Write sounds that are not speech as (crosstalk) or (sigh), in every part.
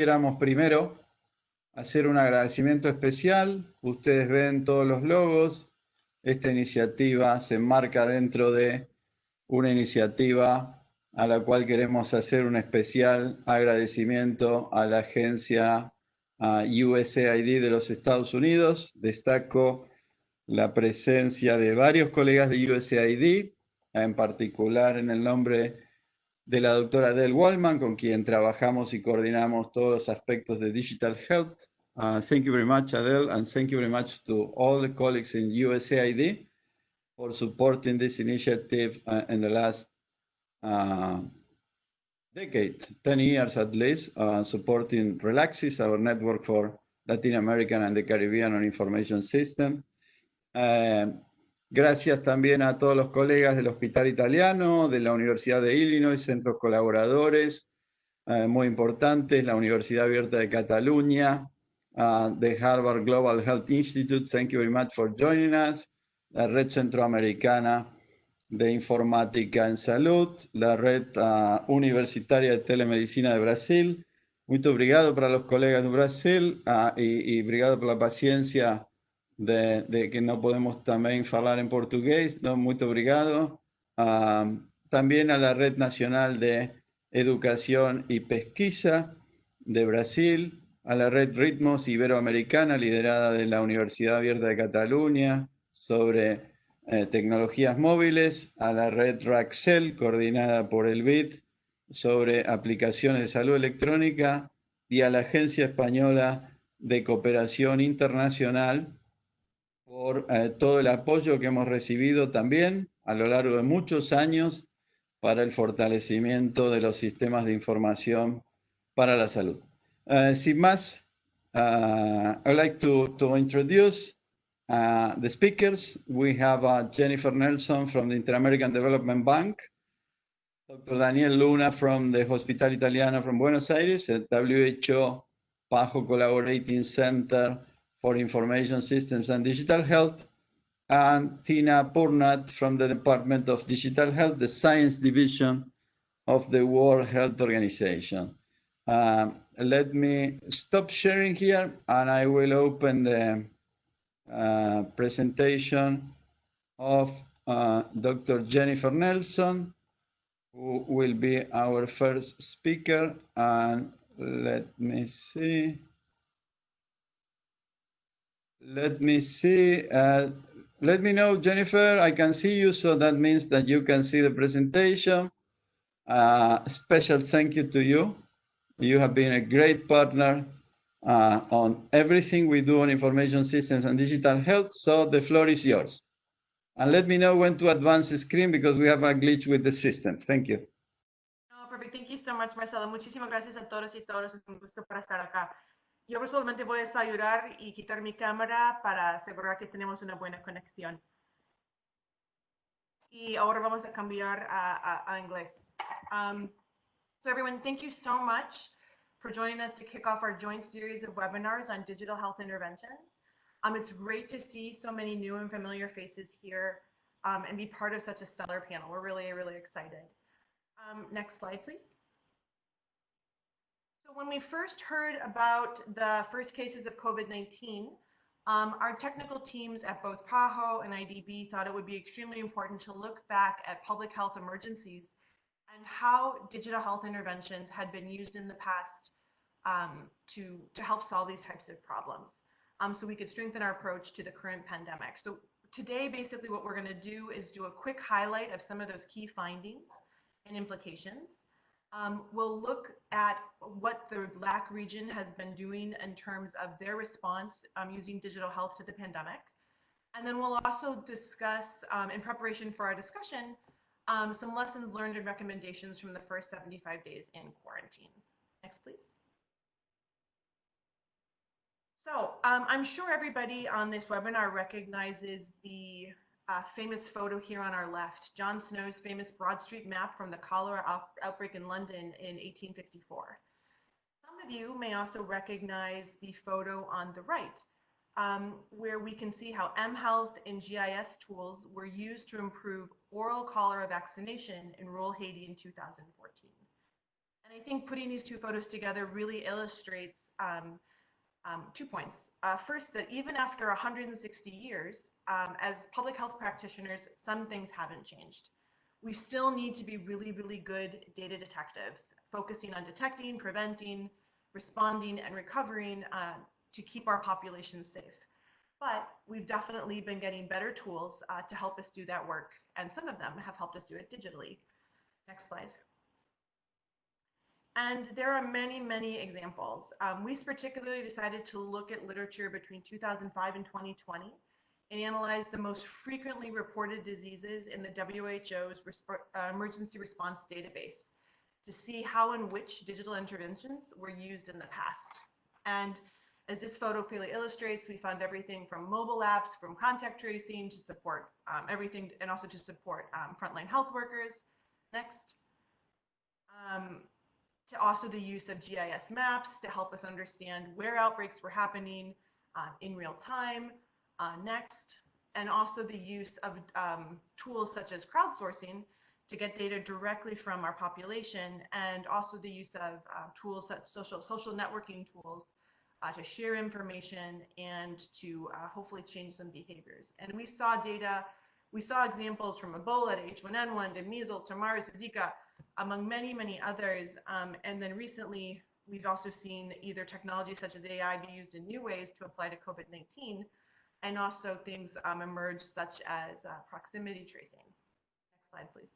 quisiéramos primero hacer un agradecimiento especial. Ustedes ven todos los logos. Esta iniciativa se enmarca dentro de una iniciativa a la cual queremos hacer un especial agradecimiento a la agencia USAID de los Estados Unidos. Destaco la presencia de varios colegas de USAID, en particular en el nombre de la doctora Del Waugaman, con quien trabajamos y coordinamos todos los aspectos de Digital Health. Uh, thank you very much, Adele, and thank you very much to all the colleagues in USAID for supporting this initiative uh, in the last uh, decade, 10 years at least, uh, supporting RELACSIS, our network for Latin American and the Caribbean on Information System. Uh, Gracias también a todos los colegas del Hospital Italiano, de la Universidad de Illinois, centros colaboradores eh, muy importantes, la Universidad Abierta de Cataluña, uh, Harvard Global Health Institute, thank you very much for joining us, la Red Centroamericana de Informática en Salud, la Red uh, Universitaria de Telemedicina de Brasil. Muito obrigado para los colegas de Brasil uh, y, y obrigado por la paciencia de, de, que no podemos también hablar en portugués. No, muy obrigado. Uh, también a la Red Nacional de Educación y Pesquisa de Brasil, a la Red Ritmos Iberoamericana, liderada de la Universidad Abierta de Cataluña, sobre eh, tecnologías móviles, a la Red Raxel, coordinada por el BID, sobre aplicaciones de salud electrónica, y a la Agencia Española de Cooperación Internacional, por eh, todo el apoyo que hemos recibido también a lo largo de muchos años para el fortalecimiento de los sistemas de información para la salud. Uh, sin más, uh, I'd like to, to introduce uh, the speakers. We have uh, Jennifer Nelson from the Inter-American Development Bank, Dr. Daniel Luna from the Hospital Italiano from Buenos Aires, the WHO PAHO Collaborating Center for Information Systems and Digital Health, and Tina Purnat from the Department of Digital Health, the Science Division of the World Health Organization. Um, let me stop sharing here and I will open the uh, presentation of uh, Dr. Jennifer Nelson, who will be our first speaker. And let me see. Let me see. Uh, let me know, Jennifer. I can see you, so that means that you can see the presentation. Uh, special thank you to you. You have been a great partner uh, on everything we do on information systems and digital health, so the floor is yours. And let me know when to advance the screen because we have a glitch with the system. Thank you. No, perfect. Thank you so much, Marcelo. Muchísimas gracias a todos y todas. Es un gusto para estar acá. Yo personalmente voy a ayudar y quitar mi cámara para asegurar que tenemos una buena conexión. Y ahora vamos a cambiar a, a, a inglés. Um, so everyone, thank you so much for joining us to kick off our joint series of webinars on digital health interventions. Um, it's great to see so many new and familiar faces here um, and be part of such a stellar panel. We're really, really excited. Um, next slide, please. When we first heard about the first cases of COVID-19, um, our technical teams at both PAHO and IDB thought it would be extremely important to look back at public health emergencies and how digital health interventions had been used in the past um, to, to help solve these types of problems. Um, so we could strengthen our approach to the current pandemic. So today, basically what we're gonna do is do a quick highlight of some of those key findings and implications. Um, we'll look at what the LAC region has been doing in terms of their response um, using digital health to the pandemic. And then we'll also discuss, um, in preparation for our discussion, um, some lessons learned and recommendations from the first 75 days in quarantine. Next, please. So um, I'm sure everybody on this webinar recognizes the uh, famous photo here on our left, John Snow's famous Broad Street map from the cholera out outbreak in London in 1854. Some of you may also recognize the photo on the right, um, where we can see how mHealth and GIS tools were used to improve oral cholera vaccination in rural Haiti in 2014. And I think putting these two photos together really illustrates um, um, two points. Uh, first, that even after 160 years, um, as public health practitioners, some things haven't changed. We still need to be really, really good data detectives, focusing on detecting, preventing, responding, and recovering uh, to keep our population safe. But we've definitely been getting better tools uh, to help us do that work, and some of them have helped us do it digitally. Next slide. And there are many, many examples. Um, we particularly decided to look at literature between 2005 and 2020 and analyze the most frequently reported diseases in the WHO's uh, emergency response database to see how and which digital interventions were used in the past. And as this photo clearly illustrates, we found everything from mobile apps, from contact tracing to support um, everything, and also to support um, frontline health workers. Next. Um, to also the use of GIS maps to help us understand where outbreaks were happening uh, in real time. Uh, next, and also the use of um, tools such as crowdsourcing to get data directly from our population, and also the use of uh, tools such social social networking tools uh, to share information and to uh, hopefully change some behaviors. And we saw data, we saw examples from Ebola to H1N1 to measles to MERS to Zika, among many, many others. Um, and then recently, we've also seen either technology such as AI be used in new ways to apply to COVID-19, and also things um, emerge such as uh, proximity tracing. Next slide, please.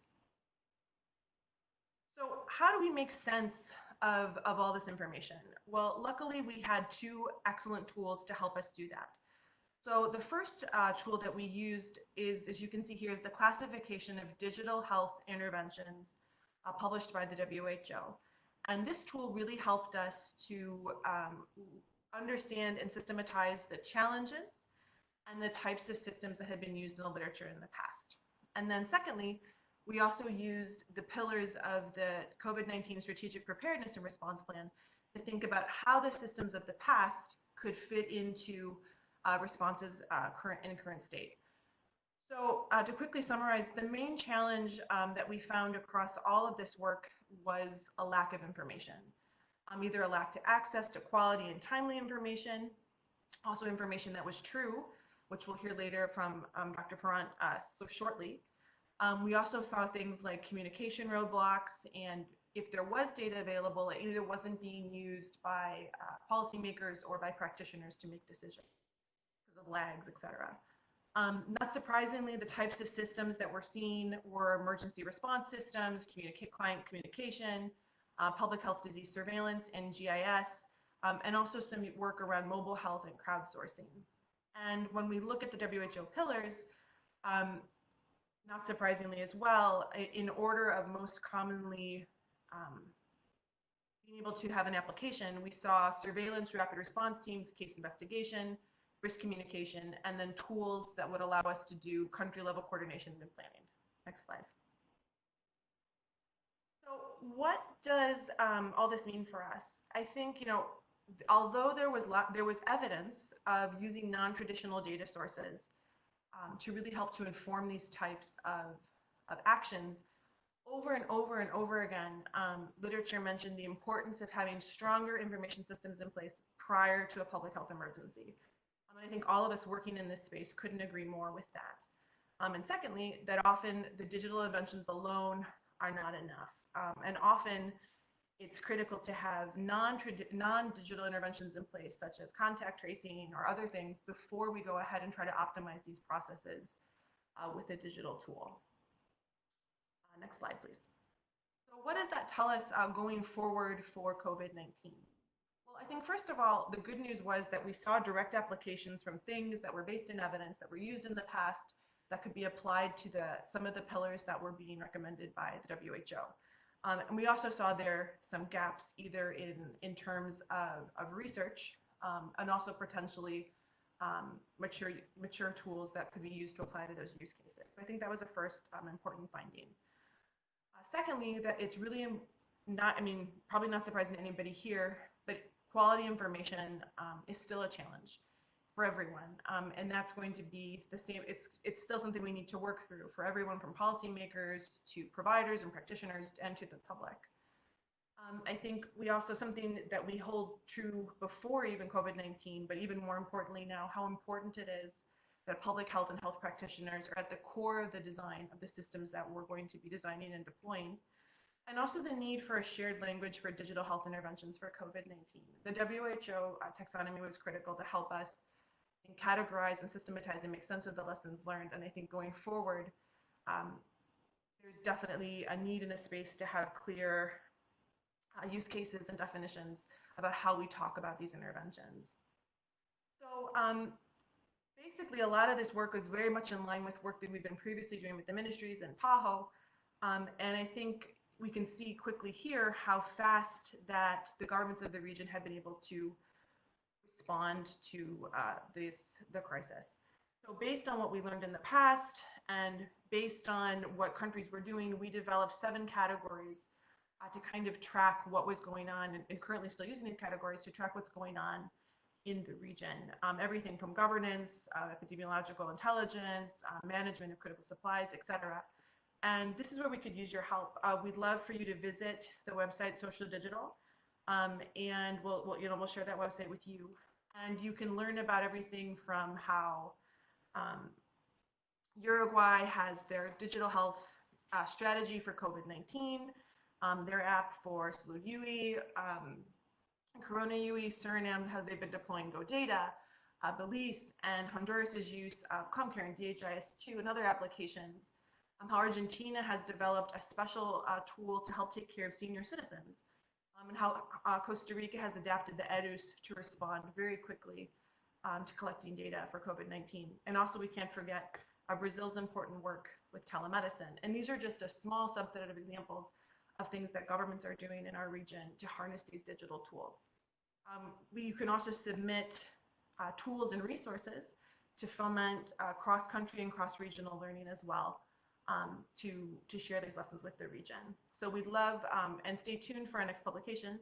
So how do we make sense of, of all this information? Well, luckily we had two excellent tools to help us do that. So the first uh, tool that we used is, as you can see here, is the classification of digital health interventions uh, published by the WHO. And this tool really helped us to um, understand and systematize the challenges and the types of systems that had been used in the literature in the past. And then secondly, we also used the pillars of the COVID-19 strategic preparedness and response plan to think about how the systems of the past could fit into uh, responses uh, current in current state. So uh, to quickly summarize, the main challenge um, that we found across all of this work was a lack of information. Um, either a lack to access to quality and timely information, also information that was true, which we'll hear later from um, Dr. Purnat uh, so shortly. Um, we also saw things like communication roadblocks, and if there was data available, it either wasn't being used by uh, policymakers or by practitioners to make decisions because of lags, et cetera. Um, not surprisingly, the types of systems that we're seeing were emergency response systems, client communication, uh, public health disease surveillance, and GIS, um, and also some work around mobile health and crowdsourcing. And when we look at the WHO pillars, um, not surprisingly as well, in order of most commonly um, being able to have an application, we saw surveillance, rapid response teams, case investigation, risk communication, and then tools that would allow us to do country level coordination and planning. Next slide. So what does um, all this mean for us? I think, you know, although there was, there was evidence of using non-traditional data sources um, to really help to inform these types of, of actions, over and over and over again, um, literature mentioned the importance of having stronger information systems in place prior to a public health emergency. I think all of us working in this space couldn't agree more with that. Um, and secondly, that often the digital inventions alone are not enough. Um, and often it's critical to have non-digital interventions in place, such as contact tracing or other things, before we go ahead and try to optimize these processes uh, with a digital tool. Uh, next slide, please. So what does that tell us uh, going forward for COVID-19? Well, I think first of all, the good news was that we saw direct applications from things that were based in evidence that were used in the past that could be applied to the some of the pillars that were being recommended by the WHO. Um, and we also saw there some gaps either in, in terms of, of research um, and also potentially um, mature, mature tools that could be used to apply to those use cases. I think that was a first um, important finding. Uh, secondly, that it's really not, I mean, probably not surprising to anybody here, but quality information um, is still a challenge for everyone. Um, and that's going to be the same. It's, it's still something we need to work through for everyone from policymakers to providers and practitioners and to the public. Um, I think we also something that we hold true before even COVID-19, but even more importantly now, how important it is that public health and health practitioners are at the core of the design of the systems that we're going to be designing and deploying. And also the need for a shared language for digital health interventions for COVID-19. The WHO uh, taxonomy was critical to help us categorize and systematize and make sense of the lessons learned. And I think going forward, um, there's definitely a need in a space to have clear uh, use cases and definitions about how we talk about these interventions. So um, basically, a lot of this work was very much in line with work that we've been previously doing with the ministries and PAHO. Um, and I think we can see quickly here how fast that the governments of the region have been able to respond to uh, this the crisis. So based on what we learned in the past and based on what countries were doing, we developed seven categories uh, to kind of track what was going on and, and, currently still using these categories to track what's going on in the region. Um, everything from governance, uh, epidemiological intelligence, uh, management of critical supplies, etc. And this is where we could use your help. Uh, we'd love for you to visit the website Social Digital, um, and we'll, we'll, you know we'll share that website with you and you can learn about everything from how um, Uruguay has their digital health uh, strategy for COVID-19, um, their app for Salud UI, um, Corona UI, Suriname, how they've been deploying GoData, uh, Belize, and Honduras's use of CommCare and DHIS2 and other applications. Um, how Argentina has developed a special uh, tool to help take care of senior citizens um, and how uh, Costa Rica has adapted the EDUS to respond very quickly um, to collecting data for COVID-19. And also we can't forget uh, Brazil's important work with telemedicine. And these are just a small subset of examples of things that governments are doing in our region to harness these digital tools. Um, we, you can also submit uh, tools and resources to foment uh, cross-country and cross-regional learning as well um, to, to share these lessons with the region. So we'd love, um, and stay tuned for our next publication.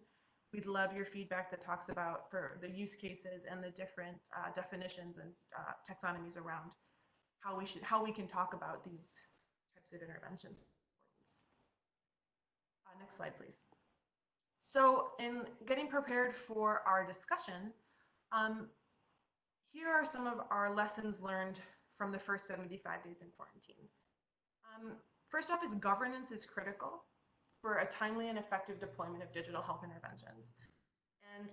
We'd love your feedback that talks about for the use cases and the different uh, definitions and uh, taxonomies around how we should, how we can talk about these types of interventions. Uh, next slide, please. So in getting prepared for our discussion, um, here are some of our lessons learned from the first 75 days in quarantine. Um, first off is governance is critical for a timely and effective deployment of digital health interventions. And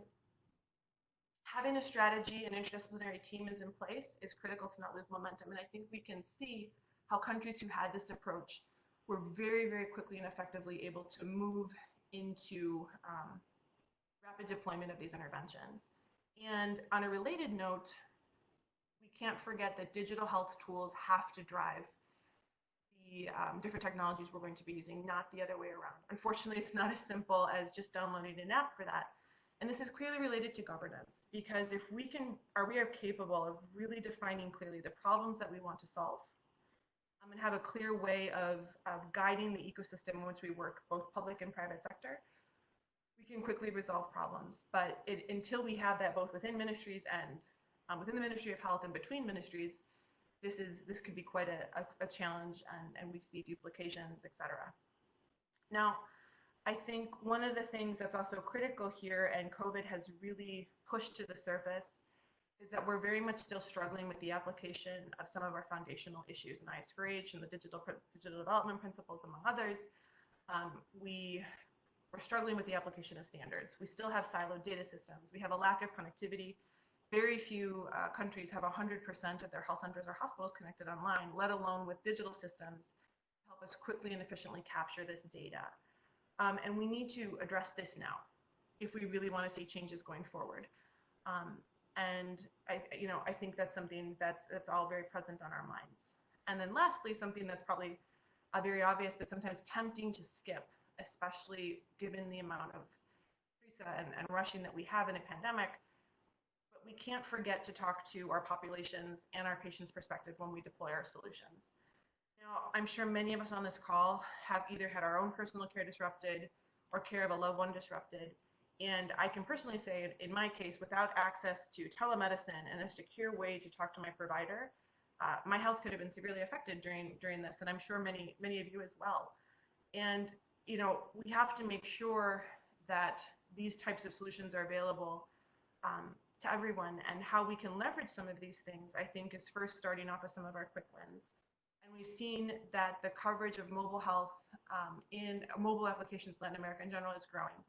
having a strategy and interdisciplinary team is in place is critical to not lose momentum. And I think we can see how countries who had this approach were very, very quickly and effectively able to move into um, rapid deployment of these interventions. And on a related note, we can't forget that digital health tools have to drive um, different technologies we're going to be using, not the other way around. Unfortunately, it's not as simple as just downloading an app for that. And this is clearly related to governance because if we can, are we are capable of really defining clearly the problems that we want to solve um, and have a clear way of, of guiding the ecosystem in which we work, both public and private sector, we can quickly resolve problems. But it, until we have that both within ministries and um, within the Ministry of Health and between ministries, this is this could be quite a, a, a challenge and, and we see duplications, etc. Now, I think one of the things that's also critical here and COVID has really pushed to the surface is that we're very much still struggling with the application of some of our foundational issues in IS4H and the digital digital development principles, among others. Um, we we're struggling with the application of standards. We still have siloed data systems. We have a lack of connectivity very few uh, countries have 100% of their health centers or hospitals connected online, let alone with digital systems to help us quickly and efficiently capture this data. Um, and we need to address this now if we really want to see changes going forward. Um, and I, you know, I think that's something that's that's all very present on our minds. And then lastly, something that's probably uh, very obvious, but sometimes tempting to skip, especially given the amount of and, and rushing that we have in a pandemic, we can't forget to talk to our populations and our patients' perspective when we deploy our solutions. Now, I'm sure many of us on this call have either had our own personal care disrupted or care of a loved one disrupted. And I can personally say, in my case, without access to telemedicine and a secure way to talk to my provider, uh, my health could have been severely affected during during this, and I'm sure many many of you as well. And you know, we have to make sure that these types of solutions are available um, to everyone and how we can leverage some of these things, I think is first starting off with some of our quick wins. And we've seen that the coverage of mobile health um, in mobile applications in Latin America in general is growing.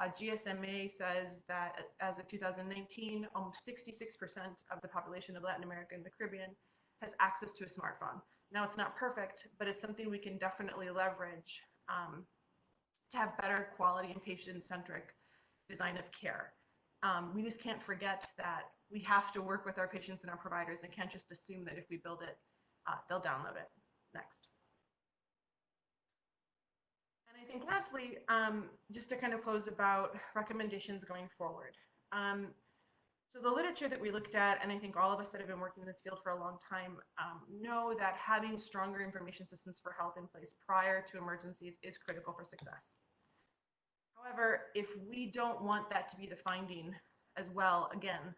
Uh, GSMA says that as of 2019, almost 66% of the population of Latin America and the Caribbean has access to a smartphone. Now, it's not perfect, but it's something we can definitely leverage um, to have better quality and patient-centric design of care. Um, we just can't forget that we have to work with our patients and our providers and can't just assume that if we build it, uh, they'll download it. Next. And I think lastly, um, just to kind of close about recommendations going forward. Um, so the literature that we looked at, and I think all of us that have been working in this field for a long time um, know that having stronger information systems for health in place prior to emergencies is critical for success. However, if we don't want that to be the finding as well, again,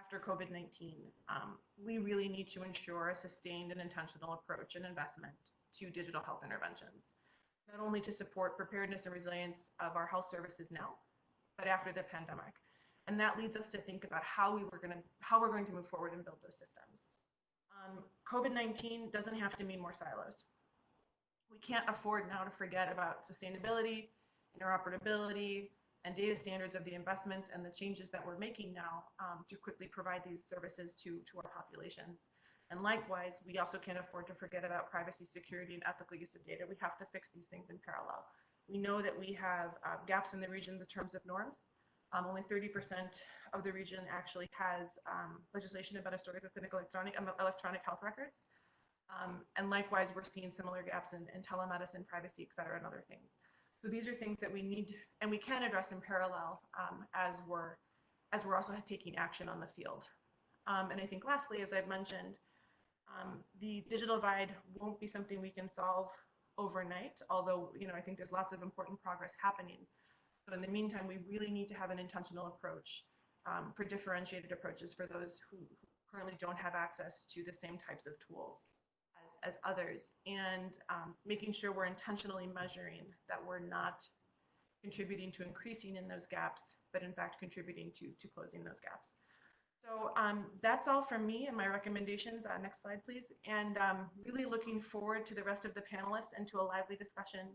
after COVID-19, um, we really need to ensure a sustained and intentional approach and investment to digital health interventions, not only to support preparedness and resilience of our health services now, but after the pandemic. And that leads us to think about how we were going to how we're going to move forward and build those systems. Um, COVID-19 doesn't have to mean more silos. We can't afford now to forget about sustainability interoperability, and data standards of the investments and the changes that we're making now um, to quickly provide these services to, to our populations. And likewise, we also can't afford to forget about privacy, security, and ethical use of data. We have to fix these things in parallel. We know that we have uh, gaps in the region in terms of norms. Um, only 30% of the region actually has um, legislation about historical clinical electronic, um, electronic health records. Um, and likewise, we're seeing similar gaps in, in telemedicine, privacy, et cetera, and other things. So these are things that we need and we can address in parallel um, as we're as we're also taking action on the field. Um, and I think lastly, as I've mentioned, um, the digital divide won't be something we can solve overnight, although you know I think there's lots of important progress happening. So in the meantime, we really need to have an intentional approach um, for differentiated approaches for those who currently don't have access to the same types of tools as others and um, making sure we're intentionally measuring that we're not contributing to increasing in those gaps, but in fact contributing to, to closing those gaps. So um, that's all from me and my recommendations. Uh, next slide, please. And um, really looking forward to the rest of the panelists and to a lively discussion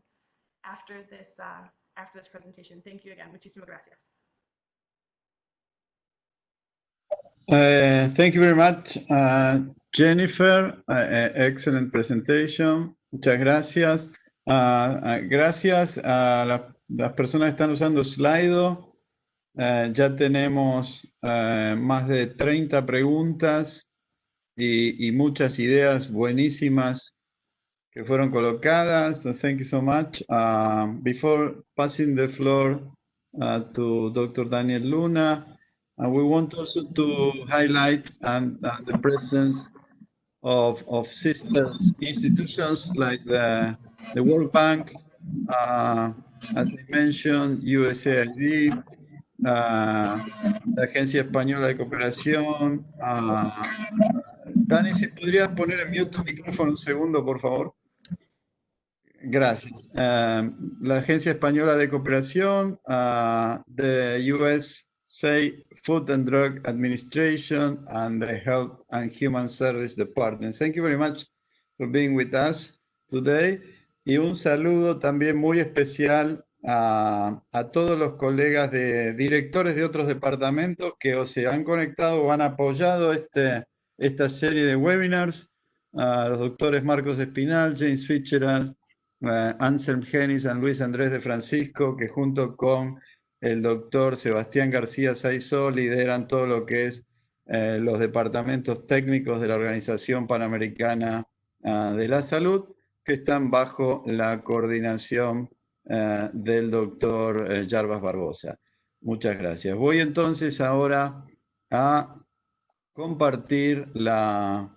after this, uh, after this presentation. Thank you again. Muchísimas gracias. Uh, thank you very much, uh, Jennifer. Uh, uh excellent presentation. Muchas gracias. Uh, uh, gracias a la, las personas que están usando Slido. ya tenemos más de 30 preguntas y, muchas ideas buenísimas que fueron colocadas. Thank you so much. before passing the floor to Dr. Daniel Luna, And we want also to highlight and, uh, the presence of, of sisters institutions like the, the World Bank, uh, as I mentioned, USAID, uh, la Agencia Española de Cooperación. Uh, Dani, si podrías poner en mute tu micrófono un segundo, por favor. Gracias. Uh, la Agencia Española de Cooperación, uh, the US say Food and Drug Administration and the Health and Human Service Department. Thank you very much for being with us today. Y un saludo también muy especial a, a, todos los colegas de directores de otros departamentos que o se han conectado o han apoyado este, esta serie de webinars, a los doctores Marcos Espinal, James Fitzgerald, uh, Anselm Genis y Luis Andrés de Francisco, que junto con el doctor Sebastián García Saizó lideran todo lo que es eh, los departamentos técnicos de la Organización Panamericana ah, de la Salud, que están bajo la coordinación eh, del doctor Jarbas Barbosa. Muchas gracias. Voy entonces ahora a compartir la,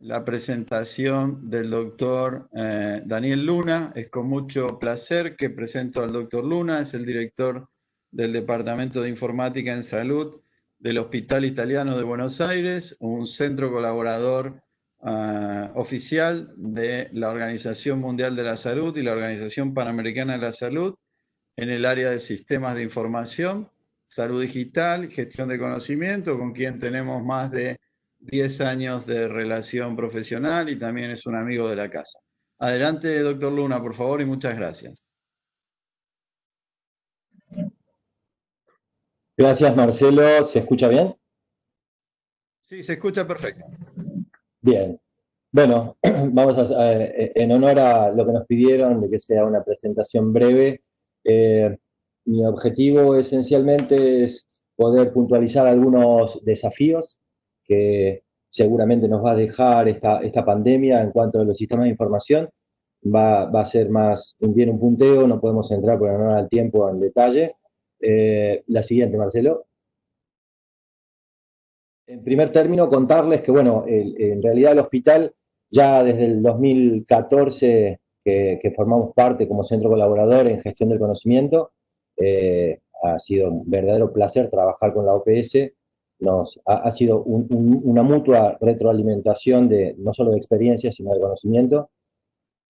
la presentación del doctor eh, Daniel Luna. Es con mucho placer que presento al doctor Luna, es el director del Departamento de Informática en Salud del Hospital Italiano de Buenos Aires, un centro colaborador ah, oficial de la Organización Mundial de la Salud y la Organización Panamericana de la Salud, en el área de sistemas de información, salud digital, gestión de conocimiento, con quien tenemos más de 10 años de relación profesional y también es un amigo de la casa. Adelante, doctor Luna, por favor, y muchas gracias. Gracias, Marcelo. ¿Se escucha bien? Sí, se escucha perfecto. Bien. Bueno, (clears throat) vamos a, en honor a lo que nos pidieron de que sea una presentación breve, eh, mi objetivo esencialmente es poder puntualizar algunos desafíos que seguramente nos va a dejar esta, esta pandemia en cuanto a los sistemas de información. Va, va a ser más bien un punteo, no podemos entrar por honor al tiempo en detalle. Eh, la siguiente, Marcelo. En primer término, contarles que, bueno, en realidad el hospital ya desde el 2014 que, formamos parte como centro colaborador en gestión del conocimiento, eh, ha sido un verdadero placer trabajar con la OPS, nos, ha, sido una mutua retroalimentación de no solo de experiencia, sino de conocimiento.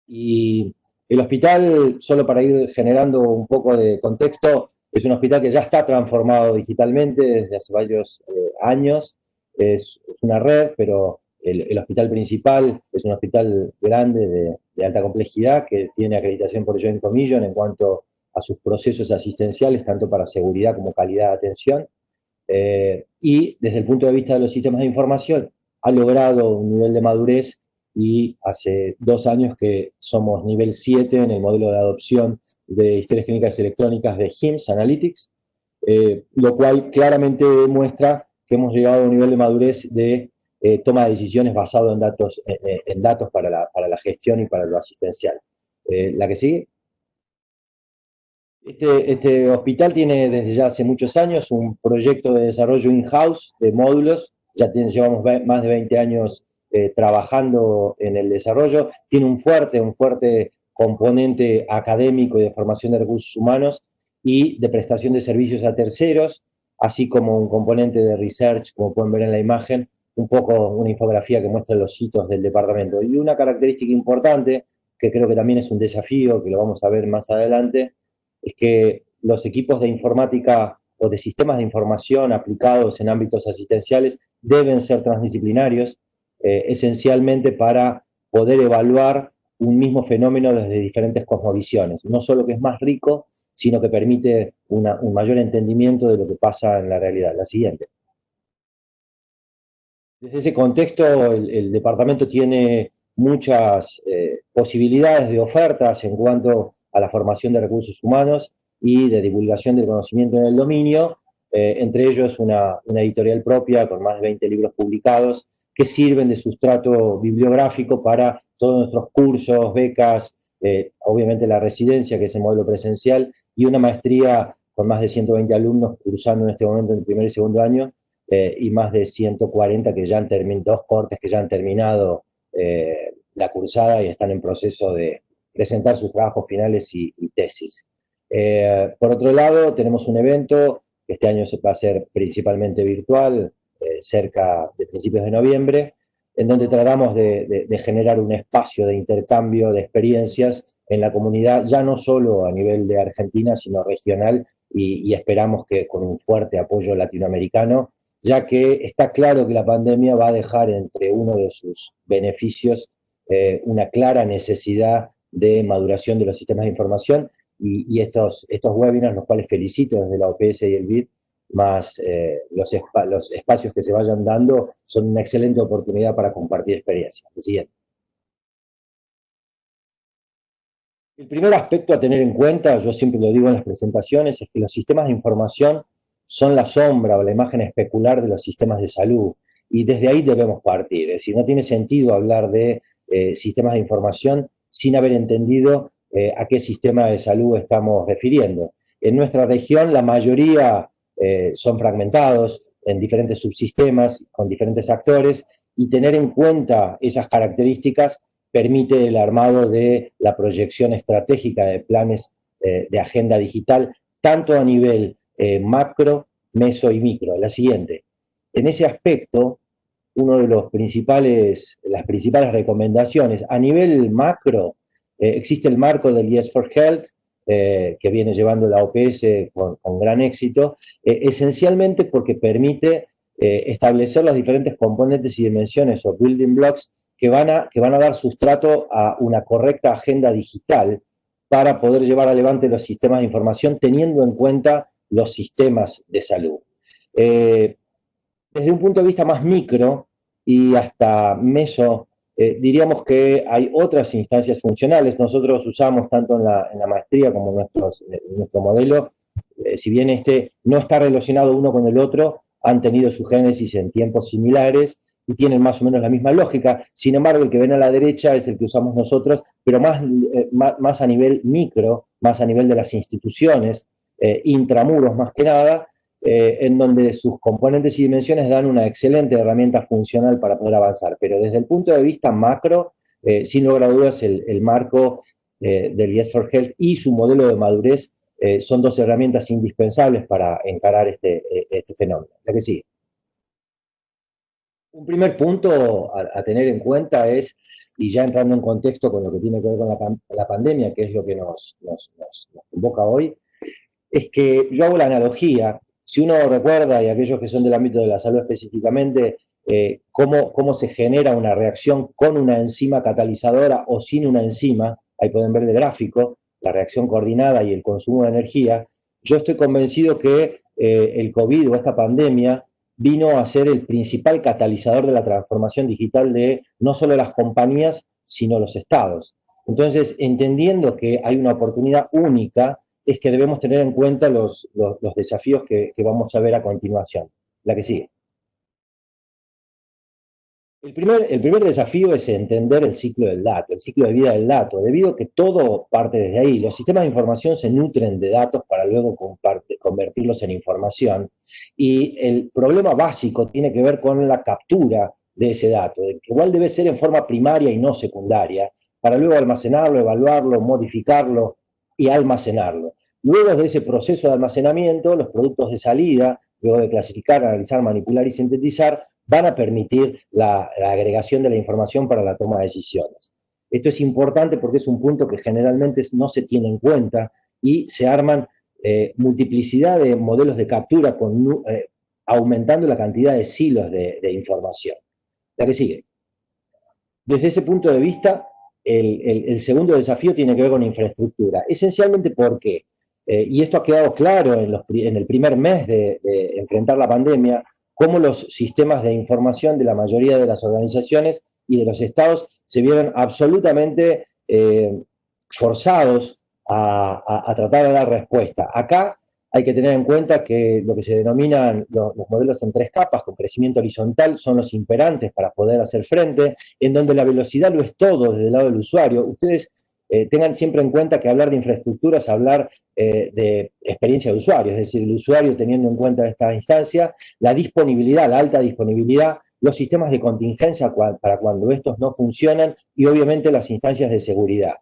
Y el hospital, solo para ir generando un poco de contexto, es un hospital que ya está transformado digitalmente desde hace varios eh, años, es, una red, pero el, hospital principal es un hospital grande de, alta complejidad que tiene acreditación por Joint Commission en cuanto a sus procesos asistenciales, tanto para seguridad como calidad de atención. Eh, y desde el punto de vista de los sistemas de información, ha logrado un nivel de madurez y hace dos años que somos nivel 7 en el modelo de adopción de historias clínicas electrónicas de HIMSS Analytics, eh, lo cual claramente demuestra que hemos llegado a un nivel de madurez de eh, toma de decisiones basado en datos, en datos para, la, para, la, gestión y para lo asistencial. Eh, la que sigue. Este, este, hospital tiene desde ya hace muchos años un proyecto de desarrollo in-house de módulos, ya llevamos más de 20 años eh, trabajando en el desarrollo, tiene un fuerte, un fuerte componente académico y de formación de recursos humanos y de prestación de servicios a terceros, así como un componente de research, como pueden ver en la imagen, un poco una infografía que muestra los hitos del departamento. Y una característica importante, que creo que también es un desafío, que lo vamos a ver más adelante, es que los equipos de informática o de sistemas de información aplicados en ámbitos asistenciales deben ser transdisciplinarios, eh, esencialmente para poder evaluar un mismo fenómeno desde diferentes cosmovisiones. No solo que es más rico, sino que permite un mayor entendimiento de lo que pasa en la realidad. La siguiente. Desde ese contexto, el, departamento tiene muchas eh, posibilidades de ofertas en cuanto a la formación de recursos humanos y de divulgación del conocimiento en el dominio, eh, entre ellos una, editorial propia con más de 20 libros publicados que sirven de sustrato bibliográfico para todos nuestros cursos, becas, eh, obviamente la residencia, que es el modelo presencial, y una maestría con más de 120 alumnos cursando en este momento en el primer y segundo año, eh, y más de 140 que ya han terminado, dos cortes que ya han terminado la cursada y están en proceso de presentar sus trabajos finales y, tesis. Eh, por otro lado, tenemos un evento que este año se va a hacer principalmente virtual, cerca de principios de noviembre, en donde tratamos de, generar un espacio de intercambio de experiencias en la comunidad, ya no solo a nivel de Argentina, sino regional, y, y esperamos que con un fuerte apoyo latinoamericano ya que está claro que la pandemia va a dejar entre uno de sus beneficios eh, una clara necesidad de maduración de los sistemas de información y, estos, estos webinars, los cuales felicito desde la OPS y el BID, más eh, los, espacios que se vayan dando, son una excelente oportunidad para compartir experiencias. El siguiente. El primer aspecto a tener en cuenta, yo siempre lo digo en las presentaciones, es que los sistemas de información son la sombra o la imagen especular de los sistemas de salud. Y desde ahí debemos partir. Es decir, no tiene sentido hablar de eh, sistemas de información sin haber entendido eh, a qué sistema de salud estamos refiriendo. En nuestra región la mayoría eh, son fragmentados en diferentes subsistemas, con diferentes actores, y tener en cuenta esas características permite el armado de la proyección estratégica de planes de agenda digital, tanto a nivel eh, macro, meso y micro. La siguiente. En ese aspecto, uno de los principales, las principales recomendaciones a nivel macro, eh, existe el marco del Yes for Health, que viene llevando la OPS con, gran éxito, esencialmente porque permite establecer los diferentes componentes y dimensiones o building blocks que van, a, que van a dar sustrato a una correcta agenda digital para poder llevar adelante los sistemas de información teniendo en cuenta los sistemas de salud. Eh, desde un punto de vista más micro y hasta meso, eh, diríamos que hay otras instancias funcionales. Nosotros usamos tanto en la, maestría como en, nuestros, nuestro modelo, eh, si bien este no está relacionado uno con el otro, han tenido su génesis en tiempos similares y tienen más o menos la misma lógica. Sin embargo, el que ven a la derecha es el que usamos nosotros, pero más, eh, más, a nivel micro, más a nivel de las instituciones, eh, intramuros más que nada, eh, en donde sus componentes y dimensiones dan una excelente herramienta funcional para poder avanzar. Pero desde el punto de vista macro, sin lugar a dudas, el, marco del Yes for Health y su modelo de madurez son dos herramientas indispensables para encarar este, este fenómeno. La que sigue. Un primer punto a, tener en cuenta es, y ya entrando en contexto con lo que tiene que ver con la, pandemia, que es lo que nos, convoca hoy, es que yo hago la analogía, si uno recuerda, y aquellos que son del ámbito de la salud específicamente, eh, cómo, cómo se genera una reacción con una enzima catalizadora o sin una enzima, ahí pueden ver el gráfico, la reacción coordinada y el consumo de energía, yo estoy convencido que eh, el COVID o esta pandemia vino a ser el principal catalizador de la transformación digital de no solo las compañías, sino los estados. Entonces, entendiendo que hay una oportunidad única, es que debemos tener en cuenta los, desafíos que vamos a ver a continuación. La que sigue. El primer, el primer desafío es entender el ciclo del dato, el ciclo de vida del dato, debido a que todo parte desde ahí. Los sistemas de información se nutren de datos para luego convertirlos en información. Y el problema básico tiene que ver con la captura de ese dato, que igual debe ser en forma primaria y no secundaria, para luego almacenarlo, evaluarlo, modificarlo y almacenarlo. Luego de ese proceso de almacenamiento, los productos de salida, luego de clasificar, analizar, manipular y sintetizar, van a permitir la, agregación de la información para la toma de decisiones. Esto es importante porque es un punto que generalmente no se tiene en cuenta y se arman eh, multiplicidad de modelos de captura eh, aumentando la cantidad de silos de, información. La que sigue. Desde ese punto de vista, el, segundo desafío tiene que ver con infraestructura. Esencialmente porque, eh, y esto ha quedado claro en, el primer mes de enfrentar la pandemia, cómo los sistemas de información de la mayoría de las organizaciones y de los estados se vieron absolutamente eh, forzados a, tratar de dar respuesta. Acá hay que tener en cuenta que lo que se denominan los, modelos en tres capas, con crecimiento horizontal, son los imperantes para poder hacer frente, en donde la velocidad lo es todo desde el lado del usuario. Ustedes eh, tengan siempre en cuenta que hablar de infraestructura es hablar eh, de experiencia de usuario, es decir, el usuario teniendo en cuenta esta instancia, la disponibilidad, la alta disponibilidad, los sistemas de contingencia para cuando estos no funcionan y obviamente las instancias de seguridad.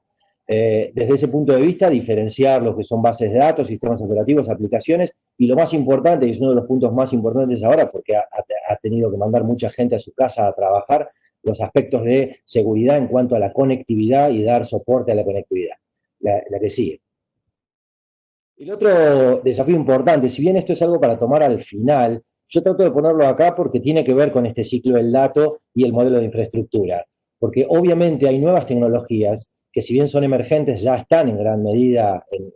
Eh, desde ese punto de vista, diferenciar lo que son bases de datos, sistemas operativos, aplicaciones, y lo más importante, y es uno de los puntos más importantes ahora, porque ha tenido que mandar mucha gente a su casa a trabajar, los aspectos de seguridad en cuanto a la conectividad y dar soporte a la conectividad. La, que sigue. El otro desafío importante, si bien esto es algo para tomar al final, yo trato de ponerlo acá porque tiene que ver con este ciclo del dato y el modelo de infraestructura. Porque obviamente hay nuevas tecnologías que si bien son emergentes ya están en gran medida en,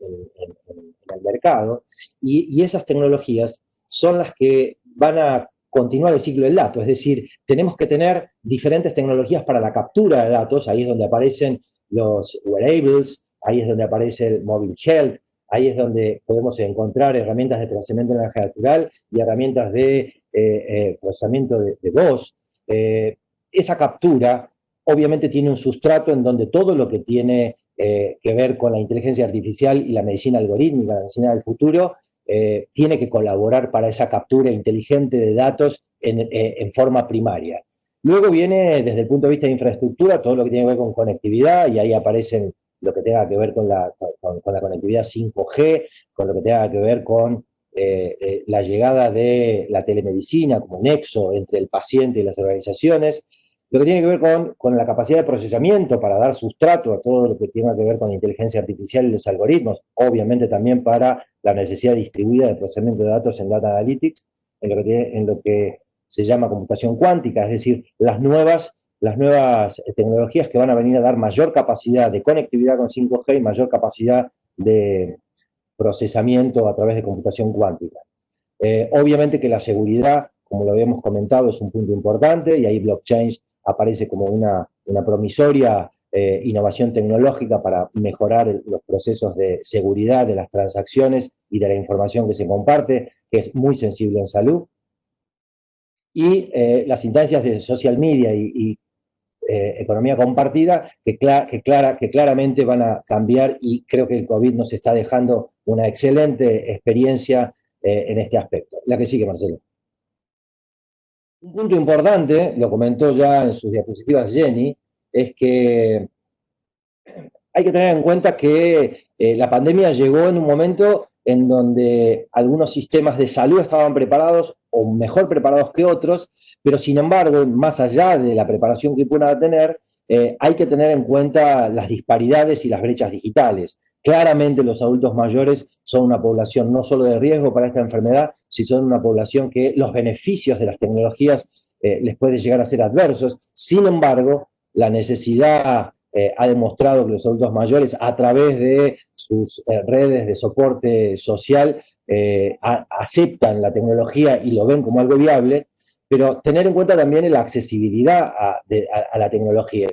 el mercado y esas tecnologías son las que van a continuar el ciclo del dato, es decir, tenemos que tener diferentes tecnologías para la captura de datos, ahí es donde aparecen los wearables, ahí es donde aparece el mobile health, ahí es donde podemos encontrar herramientas de procesamiento de energía natural y herramientas de eh, eh, procesamiento de, voz. Eh, esa captura obviamente tiene un sustrato en donde todo lo que tiene que ver con la inteligencia artificial y la medicina algorítmica, la medicina del futuro, eh, tiene que colaborar para esa captura inteligente de datos en, eh, forma primaria. Luego viene, desde el punto de vista de infraestructura, todo lo que tiene que ver con conectividad, y ahí aparecen lo que tenga que ver con la, conectividad 5G, con lo que tenga que ver con eh, la llegada de la telemedicina como nexo entre el paciente y las organizaciones. Lo que tiene que ver con, con, la capacidad de procesamiento para dar sustrato a todo lo que tenga que ver con inteligencia artificial y los algoritmos, obviamente también para la necesidad distribuida de procesamiento de datos en Data Analytics, en lo que, en lo que se llama computación cuántica, es decir, las nuevas, las nuevas tecnologías que van a venir a dar mayor capacidad de conectividad con 5G y mayor capacidad de procesamiento a través de computación cuántica. Eh, obviamente que la seguridad, como lo habíamos comentado, es un punto importante y ahí blockchain aparece como una, promisoria eh, innovación tecnológica para mejorar los procesos de seguridad de las transacciones y de la información que se comparte, que es muy sensible en salud. Y eh, las instancias de social media y, eh, economía compartida que, que, clara, que claramente van a cambiar y creo que el COVID nos está dejando una excelente experiencia en este aspecto. La que sigue, Marcelo. Un punto importante, lo comentó ya en sus diapositivas Jenny, es que hay que tener en cuenta que eh, la pandemia llegó en un momento en donde algunos sistemas de salud estaban preparados o mejor preparados que otros, pero sin embargo, más allá de la preparación que puedan tener, eh, hay que tener en cuenta las disparidades y las brechas digitales. Claramente los adultos mayores son una población no solo de riesgo para esta enfermedad, sino son una población que los beneficios de las tecnologías eh, les puede llegar a ser adversos. Sin embargo, la necesidad eh, ha demostrado que los adultos mayores, a través de sus redes de soporte social, aceptan la tecnología y lo ven como algo viable, pero tener en cuenta también la accesibilidad a la tecnología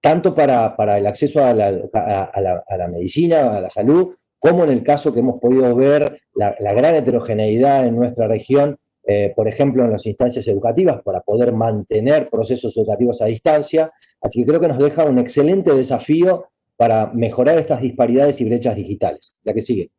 tanto para, el acceso a la, medicina, a la salud, como en el caso que hemos podido ver la, gran heterogeneidad en nuestra región, eh, por ejemplo, en las instancias educativas, para poder mantener procesos educativos a distancia. Así que creo que nos deja un excelente desafío para mejorar estas disparidades y brechas digitales. La que sigue.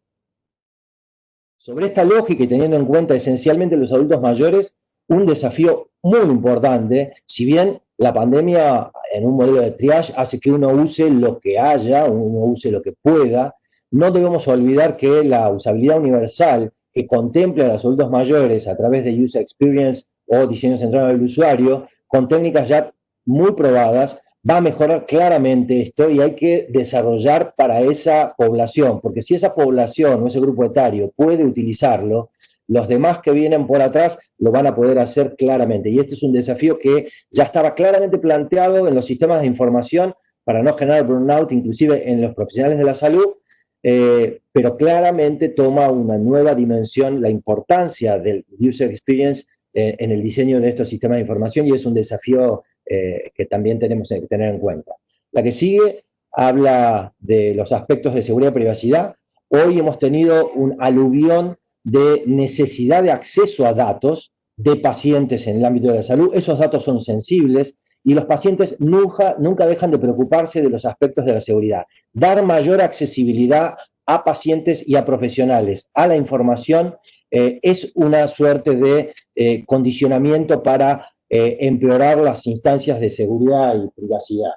Sobre esta lógica y teniendo en cuenta esencialmente los adultos mayores, un desafío muy importante, si bien la pandemia en un modelo de triage hace que uno use lo que haya, uno use lo que pueda. No debemos olvidar que la usabilidad universal que contempla a los adultos mayores a través de User Experience o diseño centrado en el usuario, con técnicas ya muy probadas, va a mejorar claramente esto y hay que desarrollar para esa población, porque si esa población o ese grupo etario puede utilizarlo, los demás que vienen por atrás lo van a poder hacer claramente. Y este es un desafío que ya estaba claramente planteado en los sistemas de información para no generar burnout, inclusive en los profesionales de la salud, eh, pero claramente toma una nueva dimensión la importancia del user experience eh, en el diseño de estos sistemas de información y es un desafío eh, que también tenemos que tener en cuenta. La que sigue habla de los aspectos de seguridad y privacidad. Hoy hemos tenido un aluvión de necesidad de acceso a datos de pacientes en el ámbito de la salud. Esos datos son sensibles y los pacientes nunca, dejan de preocuparse de los aspectos de la seguridad. Dar mayor accesibilidad a pacientes y a profesionales a la información eh, es una suerte de eh, condicionamiento para eh, empeorar las instancias de seguridad y privacidad.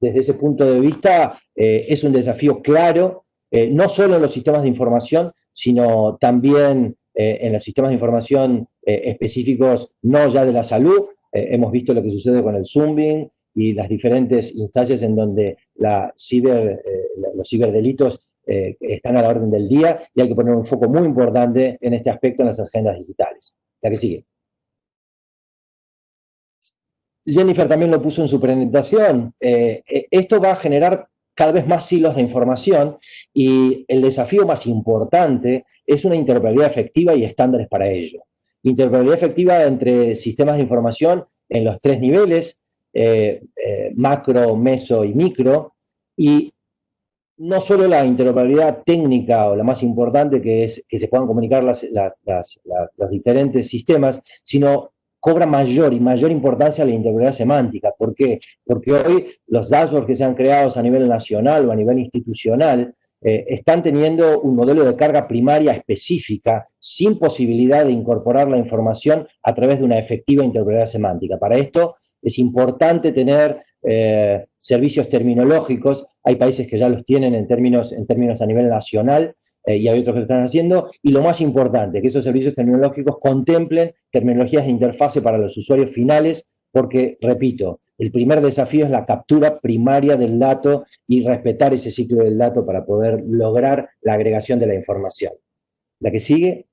Desde ese punto de vista, es un desafío claro, no solo en los sistemas de información, sino también eh, en los sistemas de información eh, específicos, no ya de la salud. Eh, hemos visto lo que sucede con el Zooming y las diferentes instancias en donde los ciberdelitos están a la orden del día y hay que poner un foco muy importante en este aspecto en las agendas digitales. La que sigue. Jennifer también lo puso en su presentación. esto va a generar cada vez más hilos de información y el desafío más importante es una interoperabilidad efectiva y estándares para ello. Interoperabilidad efectiva entre sistemas de información en los tres niveles, eh, eh, macro, meso y micro, y no solo la interoperabilidad técnica o la más importante que es que se puedan comunicar las, los diferentes sistemas, sino cobra mayor y mayor importancia la integridad semántica. ¿Por qué? Porque hoy los dashboards que se han creado a nivel nacional o a nivel institucional eh, están teniendo un modelo de carga primaria específica sin posibilidad de incorporar la información a través de una efectiva interpretación semántica. Para esto es importante tener eh, servicios terminológicos, hay países que ya los tienen en términos, en términos a nivel nacional, eh, y hay otros que lo están haciendo, y lo más importante, que esos servicios terminológicos contemplen terminologías de interfase para los usuarios finales, porque, repito, El primer desafío es la captura primaria del dato y respetar ese ciclo del dato para poder lograr la agregación de la información. La que sigue.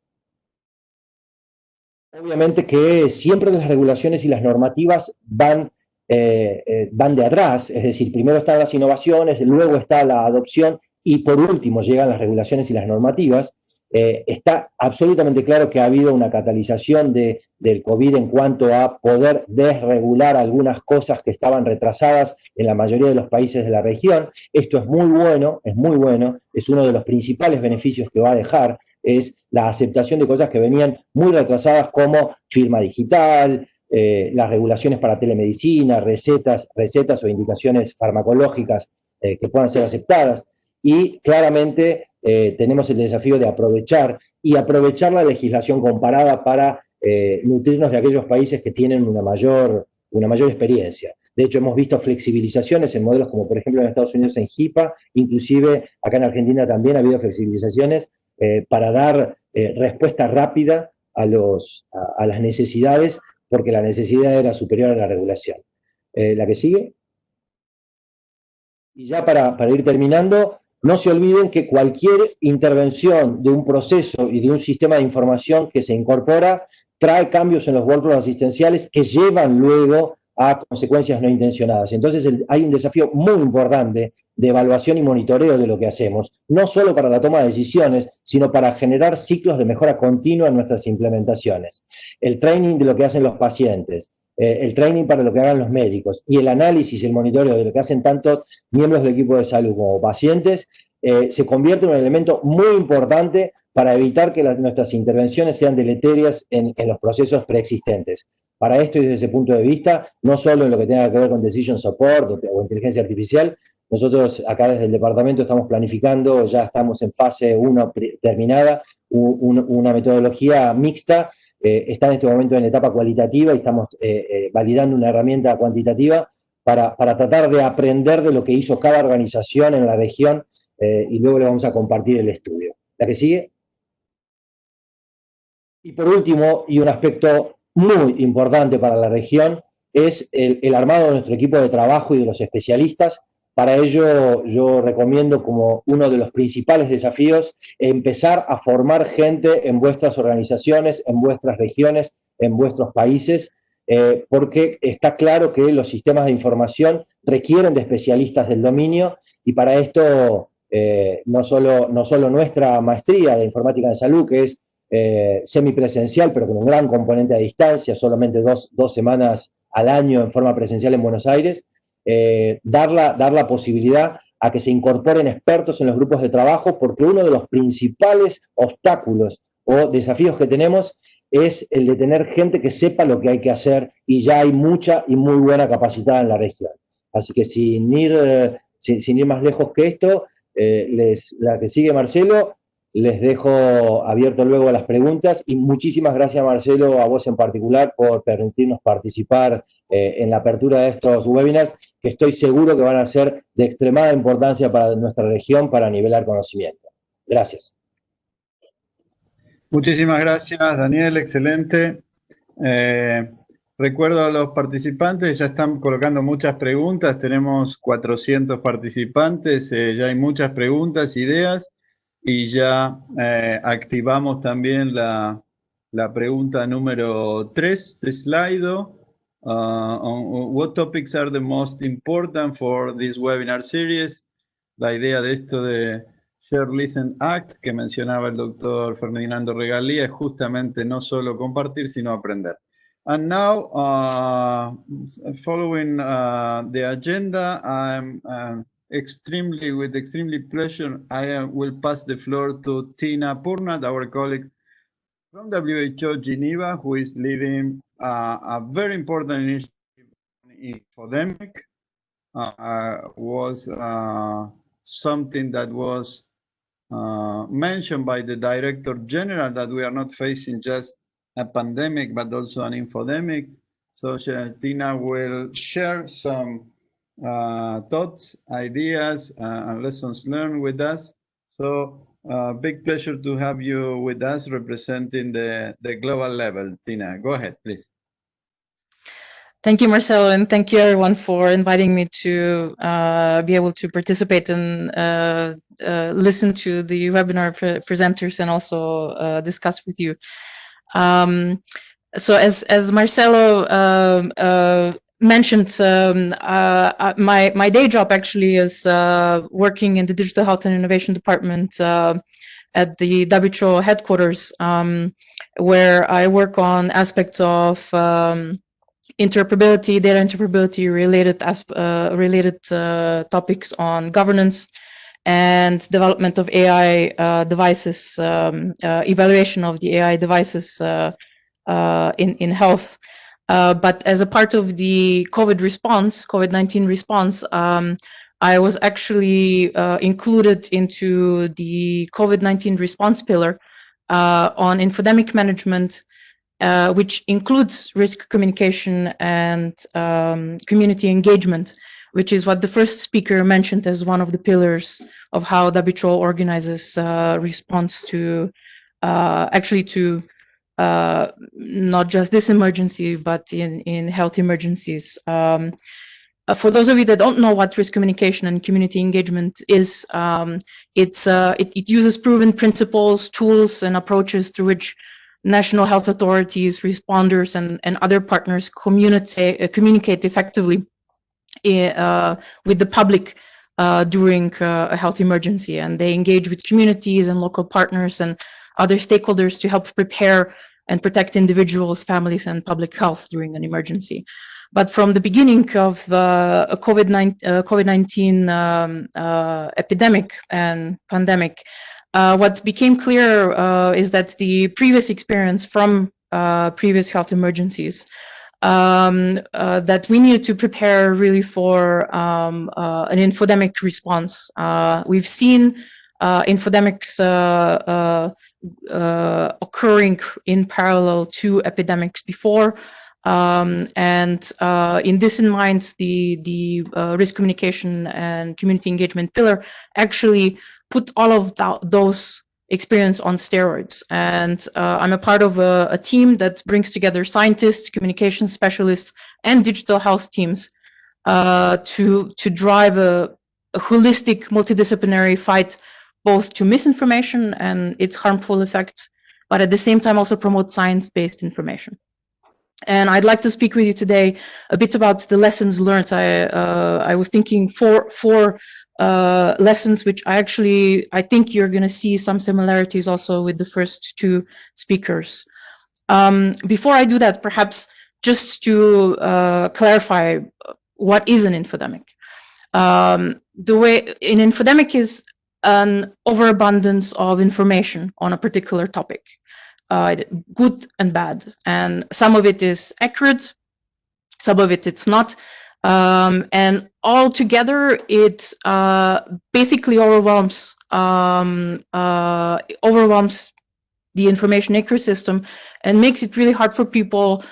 Obviamente que siempre las regulaciones y las normativas van, eh, eh, van de atrás, es decir, primero están las innovaciones, luego está la adopción y por último llegan las regulaciones y las normativas. Eh, está absolutamente claro que ha habido una catalización de, del COVID en cuanto a poder desregular algunas cosas que estaban retrasadas en la mayoría de los países de la región. Esto es muy bueno, es muy bueno, es uno de los principales beneficios que va a dejar, es la aceptación de cosas que venían muy retrasadas como firma digital, eh, las regulaciones para telemedicina, recetas, recetas o indicaciones farmacológicas eh, que puedan ser aceptadas. Y claramente eh, tenemos el desafío de aprovechar y aprovechar la legislación comparada para nutrirnos de aquellos países que tienen una mayor, una mayor experiencia. De hecho, hemos visto flexibilizaciones en modelos como, por ejemplo, en Estados Unidos en HIPAA, inclusive acá en Argentina también ha habido flexibilizaciones eh, para dar eh, respuesta rápida a, los, a, las necesidades, porque la necesidad era superior a la regulación. Eh, la que sigue. Y ya para, para ir terminando, no se olviden que cualquier intervención de un proceso y de un sistema de información que se incorpora trae cambios en los workflows asistenciales que llevan luego a consecuencias no intencionadas. Entonces hay un desafío muy importante de evaluación y monitoreo de lo que hacemos, no solo para la toma de decisiones, sino para generar ciclos de mejora continua en nuestras implementaciones. El training de lo que hacen los pacientes, eh, el training para lo que hagan los médicos y el análisis y el monitoreo de lo que hacen tantos miembros del equipo de salud como pacientes, eh, se convierte en un elemento muy importante para evitar que nuestras intervenciones sean deleterias en los procesos preexistentes. Para esto y desde ese punto de vista, no solo en lo que tenga que ver con Decision Support o, inteligencia artificial, nosotros acá desde el departamento estamos planificando, ya estamos en fase 1 terminada, una metodología mixta, eh, está en este momento en etapa cualitativa y estamos eh, eh, validando una herramienta cuantitativa para, para, tratar de aprender de lo que hizo cada organización en la región y luego le vamos a compartir el estudio. ¿La que sigue? Y por último, y un aspecto muy importante para la región es el, armado de nuestro equipo de trabajo y de los especialistas. Para ello yo recomiendo como uno de los principales desafíos empezar a formar gente en vuestras organizaciones, en vuestras regiones, en vuestros países, eh, porque está claro que los sistemas de información requieren de especialistas del dominio y para esto eh, no, solo, no solo nuestra maestría de informática de salud, que es eh, semipresencial, pero con un gran componente a distancia, solamente dos, semanas al año en forma presencial en Buenos Aires, eh, dar, la, dar la posibilidad a que se incorporen expertos en los grupos de trabajo, porque uno de los principales obstáculos o desafíos que tenemos es el de tener gente que sepa lo que hay que hacer y ya hay mucha y muy buena capacidad en la región. Así que sin ir, eh, sin, ir más lejos que esto, les, la que sigue Marcelo, les dejo abierto luego a las preguntas y muchísimas gracias Marcelo, a vos en particular, por permitirnos participar eh, en la apertura de estos webinars, que estoy seguro que van a ser de extremada importancia para nuestra región para nivelar conocimiento. Gracias. Muchísimas gracias, Daniel, excelente. Eh, recuerdo a los participantes, ya están colocando muchas preguntas, tenemos 400 participantes, eh, ya hay muchas preguntas, ideas y ya activamos también la, la, pregunta número 3 de Slido. Uh, on what topics are the most important for this webinar series? La idea de esto de Share, Listen, Act, que mencionaba el doctor Ferdinando Regalía, es justamente no solo compartir, sino aprender. And now, uh, following uh, the agenda, I'm uh, extremely, with extremely pleasure, I uh, will pass the floor to Tina Purnat, our colleague from WHO Geneva, who is leading uh, a very important initiative in infodemic. Uh, was uh, something that was uh, mentioned by the Director General that we are not facing just a pandemic, but also an infodemic. So Tina will share some uh, thoughts, ideas, uh, and lessons learned with us. So uh, big pleasure to have you with us representing the, the global level. Tina, go ahead, please. Thank you, Marcelo, and thank you everyone for inviting me to uh, be able to participate and uh, uh, listen to the webinar pre presenters and also uh, discuss with you. Um, so as, as Marcelo um, uh, mentioned, um, uh, my, my day job actually is working in the Digital Health and Innovation Department at the WHO headquarters, um, where I work on aspects of um, interoperability, data interoperability related uh, related uh, topics on governance and development of AI uh, devices, um, uh, evaluation of the AI devices uh, uh, in, in health. But as a part of the COVID response, COVID-19 response, um, I was actually included into the COVID-19 response pillar on infodemic management, uh, which includes risk communication and um, community engagement, which is what the first speaker mentioned as one of the pillars of how WHO organizes uh, response to uh, actually to uh, not just this emergency, but in, in health emergencies. Um, uh, for those of you that don't know what risk communication and community engagement is, um, it's, uh, it, it uses proven principles, tools, and approaches through which national health authorities, responders, and, and other partners communicate, uh, communicate effectively uh, with the public uh, during uh, a health emergency. And they engage with communities and local partners and other stakeholders to help prepare and protect individuals, families, and public health during an emergency. But from the beginning of uh, COVID-19 COVID um, uh, epidemic and pandemic, uh, what became clear uh, is that the previous experience from uh, previous health emergencies um, uh, that we needed to prepare really for um, uh, an infodemic response. Uh, we've seen infodemics occurring in parallel to epidemics before. Um, and uh, in this in mind, the, the uh, risk communication and community engagement pillar actually put all of those experience on steroids. And uh, I'm a part of a, a, team that brings together scientists, communication specialists, and digital health teams uh, to, to drive a, a, holistic multidisciplinary fight both to misinformation and its harmful effects, but at the same time also promote science-based information. And I'd like to speak with you today a bit about the lessons learned. I, uh, I was thinking four, four uh, lessons, which I actually, I think you're going to see some similarities also with the first two speakers. Um, before I do that, perhaps just to uh, clarify what is an infodemic. Um, the way an infodemic is an overabundance of information on a particular topic, uh, good and bad. And some of it is accurate, some of it it's not. Um, and all together, it uh, basically overwhelms um, uh, overwhelms the information ecosystem and makes it really hard for people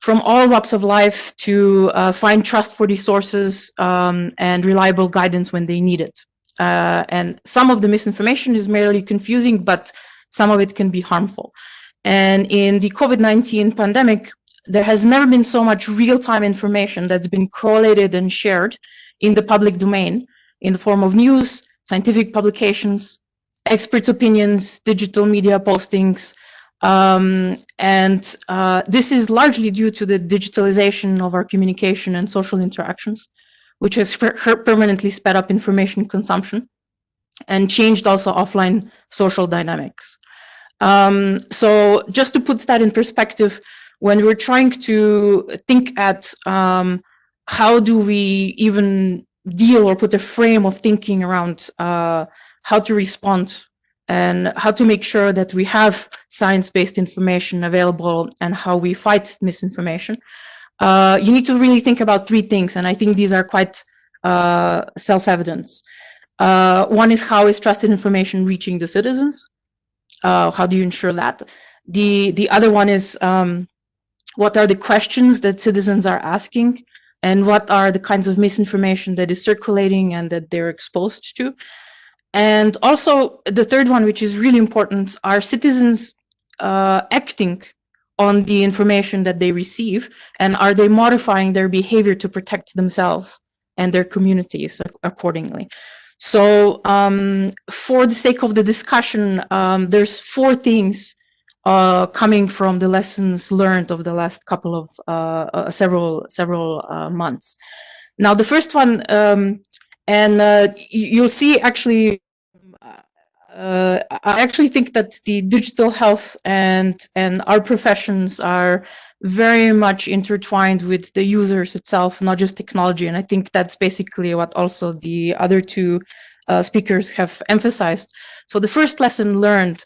from all walks of life to uh, find trustworthy sources um, and reliable guidance when they need it. Uh, and some of the misinformation is merely confusing, but some of it can be harmful. And in the COVID-19 pandemic, there has never been so much real-time information that's been correlated and shared in the public domain in the form of news, scientific publications, experts' opinions, digital media postings. Um, and uh, this is largely due to the digitalization of our communication and social interactions, which has per permanently sped up information consumption and changed also offline social dynamics. Um, so just to put that in perspective, when we're trying to think at um, how do we even deal or put a frame of thinking around uh, how to respond and how to make sure that we have science-based information available and how we fight misinformation. Uh, you need to really think about three things, and I think these are quite uh, self-evident. Uh, one is how is trusted information reaching the citizens? Uh, how do you ensure that? The, the other one is um, what are the questions that citizens are asking and what are the kinds of misinformation that is circulating and that they're exposed to. And also the third one, which is really important, are citizens uh, acting on the information that they receive and are they modifying their behavior to protect themselves and their communities accordingly. So um, for the sake of the discussion, um, there's four things uh, coming from the lessons learned of the last couple of uh, uh, several several uh, months. Now, the first one, um, and uh, you'll see actually uh, I actually think that the digital health and and our professions are very much intertwined with the users itself, not just technology. And I think that's basically what also the other two uh, speakers have emphasized. So the first lesson learned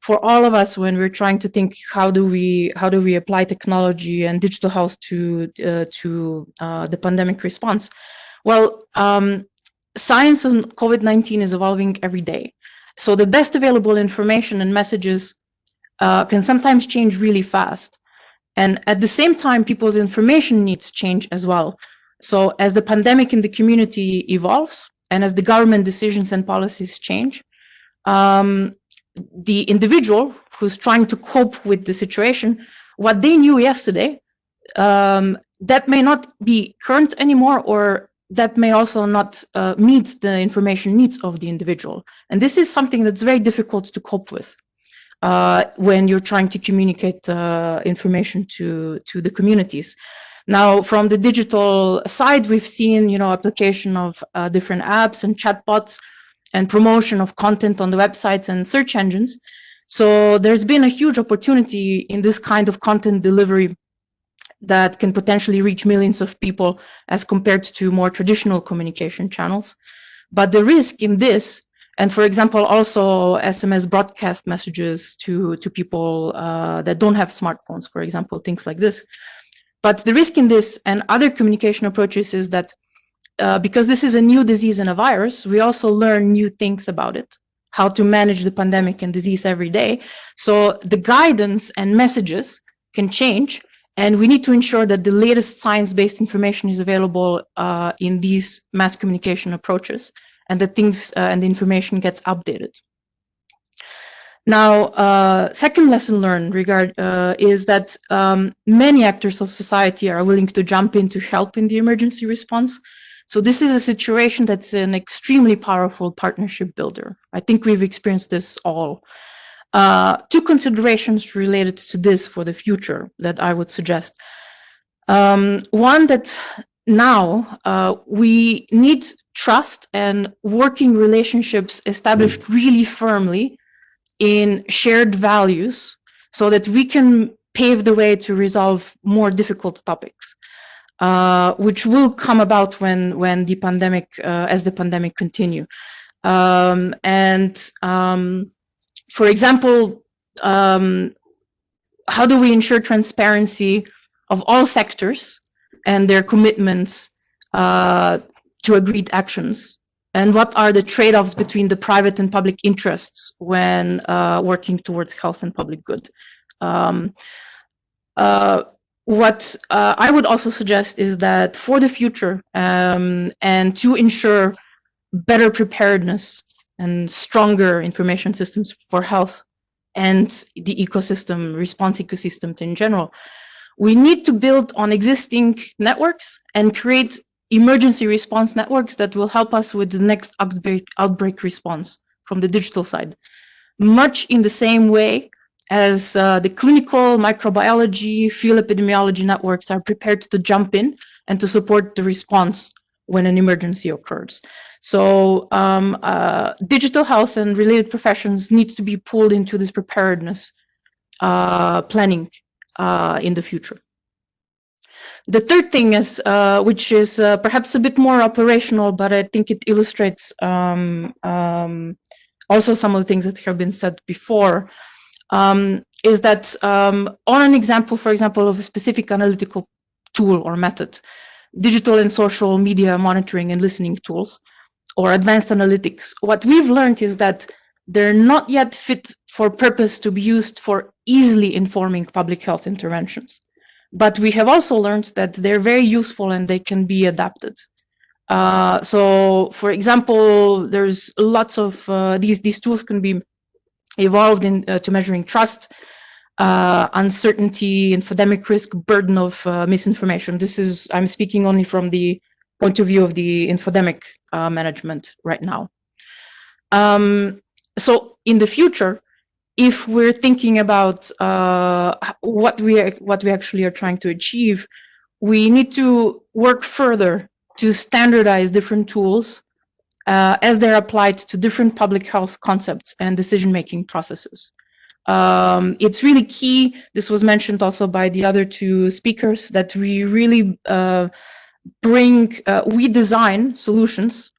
for all of us when we're trying to think how do we how do we apply technology and digital health to uh, to uh, the pandemic response? Well, um, science on COVID-19 is evolving every day. So the best available information and messages uh, can sometimes change really fast. And at the same time, people's information needs change as well. So as the pandemic in the community evolves and as the government decisions and policies change, um, the individual who's trying to cope with the situation, what they knew yesterday, um, that may not be current anymore or that may also not uh, meet the information needs of the individual. And this is something that's very difficult to cope with uh, when you're trying to communicate uh, information to, to the communities. Now, from the digital side, we've seen, you know, application of uh, different apps and chatbots and promotion of content on the websites and search engines. So there's been a huge opportunity in this kind of content delivery that can potentially reach millions of people as compared to more traditional communication channels. But the risk in this, and for example, also SMS broadcast messages to, to people uh, that don't have smartphones, for example, things like this. But the risk in this and other communication approaches is that uh, because this is a new disease and a virus, we also learn new things about it, how to manage the pandemic and disease every day. So the guidance and messages can change and we need to ensure that the latest science-based information is available uh, in these mass communication approaches and that things uh, and the information gets updated. Now, uh, second lesson learned regard uh, is that um, many actors of society are willing to jump in to help in the emergency response. So this is a situation that's an extremely powerful partnership builder. I think we've experienced this all. Uh, two considerations related to this for the future that I would suggest. Um, one that now uh, we need trust and working relationships established mm. really firmly in shared values so that we can pave the way to resolve more difficult topics, uh, which will come about when, when the pandemic, uh, as the pandemic continue. Um, and um, for example, um, how do we ensure transparency of all sectors and their commitments uh, to agreed actions? And what are the trade-offs between the private and public interests when uh, working towards health and public good? Um, uh, what uh, I would also suggest is that for the future um, and to ensure better preparedness and stronger information systems for health and the ecosystem, response ecosystems in general. We need to build on existing networks and create emergency response networks that will help us with the next outbreak, outbreak response from the digital side. Much in the same way as uh, the clinical microbiology, field epidemiology networks are prepared to jump in and to support the response when an emergency occurs. So um, uh, digital health and related professions need to be pulled into this preparedness uh, planning uh, in the future. The third thing is, uh, which is uh, perhaps a bit more operational, but I think it illustrates um, um, also some of the things that have been said before, um, is that um, on an example, for example, of a specific analytical tool or method, digital and social media monitoring and listening tools, or advanced analytics, what we've learned is that they're not yet fit for purpose to be used for easily informing public health interventions. But we have also learned that they're very useful and they can be adapted. Uh, so, for example, there's lots of uh, these these tools can be evolved into uh, measuring trust, uh, uncertainty, infodemic risk, burden of uh, misinformation. This is, I'm speaking only from the point of view of the infodemic uh, management right now. Um, so in the future, if we're thinking about uh, what we what we actually are trying to achieve, we need to work further to standardize different tools uh, as they're applied to different public health concepts and decision-making processes. Um, it's really key, this was mentioned also by the other two speakers, that we really uh, bring, uh, we design solutions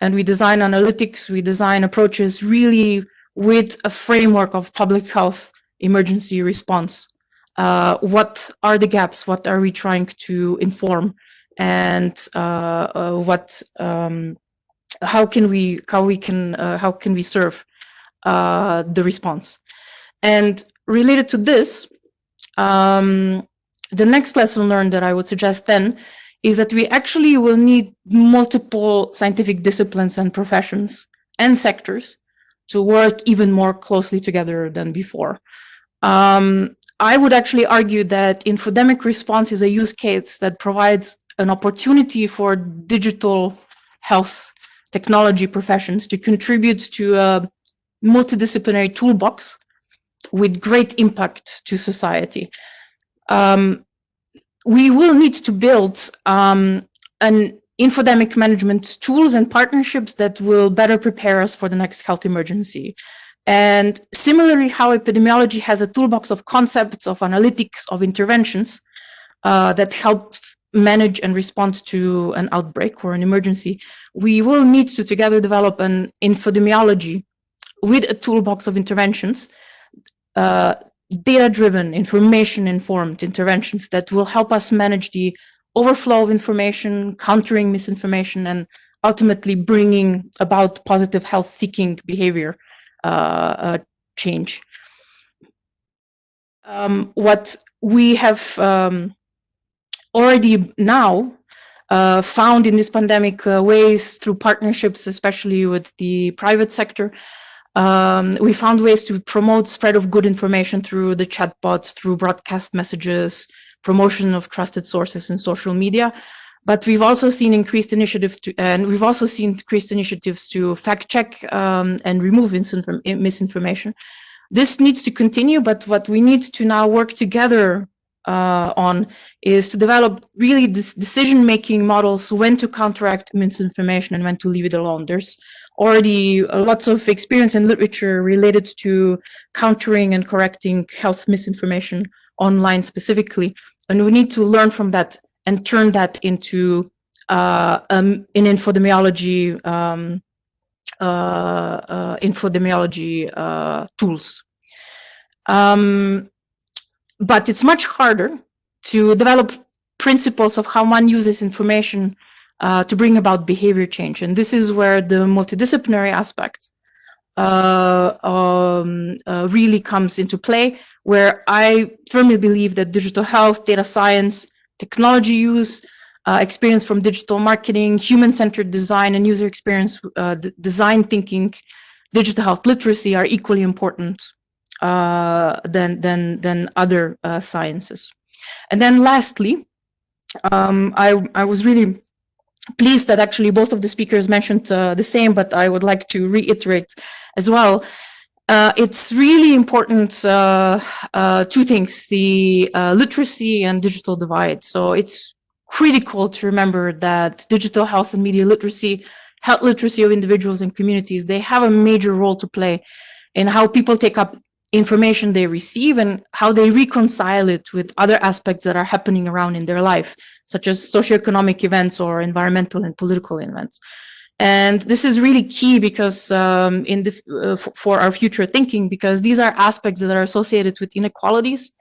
and we design analytics, we design approaches really with a framework of public health emergency response. Uh, what are the gaps? What are we trying to inform? And uh, uh, what, um, how can we, how we can, uh, how can we serve uh, the response? And related to this, um, the next lesson learned that I would suggest then is that we actually will need multiple scientific disciplines and professions and sectors to work even more closely together than before. Um, I would actually argue that infodemic response is a use case that provides an opportunity for digital health technology professions to contribute to a multidisciplinary toolbox with great impact to society. Um, we will need to build um, an infodemic management tools and partnerships that will better prepare us for the next health emergency. And similarly, how epidemiology has a toolbox of concepts, of analytics, of interventions uh, that help manage and respond to an outbreak or an emergency, we will need to together develop an infodemiology with a toolbox of interventions uh, data-driven, information-informed interventions that will help us manage the overflow of information, countering misinformation, and ultimately bringing about positive health-seeking behavior uh, uh, change. Um, what we have um, already now uh, found in this pandemic uh, ways through partnerships, especially with the private sector, um, we found ways to promote spread of good information through the chatbots, through broadcast messages, promotion of trusted sources in social media. But we've also seen increased initiatives to, and we've also seen increased initiatives to fact check um, and remove misinformation. This needs to continue, but what we need to now work together uh, on is to develop really this decision-making models when to counteract misinformation and when to leave it alone. There's already lots of experience and literature related to countering and correcting health misinformation online specifically. And we need to learn from that and turn that into uh, um, in infodemiology um, uh, uh, infodemiology uh, tools. Um, but it's much harder to develop principles of how one uses information uh, to bring about behavior change. And this is where the multidisciplinary aspect uh, um, uh, really comes into play, where I firmly believe that digital health, data science, technology use, uh, experience from digital marketing, human-centered design and user experience uh, design thinking, digital health literacy are equally important uh, than, than, than other sciences. And then lastly, um, I, I was really pleased that actually both of the speakers mentioned uh, the same, but I would like to reiterate as well. Uh, it's really important, uh, uh two things, the uh, literacy and digital divide. So it's critical to remember that digital health and media literacy, health literacy of individuals and communities, they have a major role to play in how people take up information they receive and how they reconcile it with other aspects that are happening around in their life such as socioeconomic events or environmental and political events. And this is really key because um, in the, uh, for our future thinking, because these are aspects that are associated with inequalities.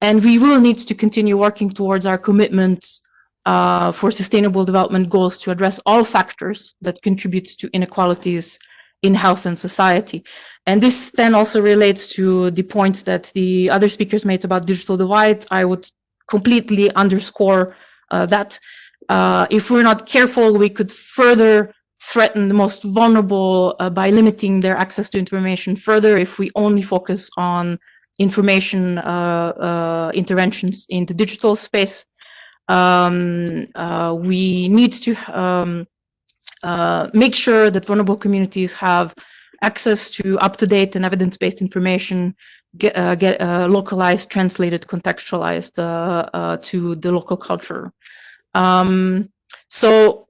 And we will need to continue working towards our commitments uh, for sustainable development goals to address all factors that contribute to inequalities in health and society. And this then also relates to the points that the other speakers made about digital divides. I would completely underscore uh, that uh, if we're not careful, we could further threaten the most vulnerable uh, by limiting their access to information further if we only focus on information uh, uh, interventions in the digital space. Um, uh, we need to um, make sure that vulnerable communities have access to up-to-date and evidence-based information, get, uh, get uh, localized, translated, contextualized uh, to the local culture. Um, so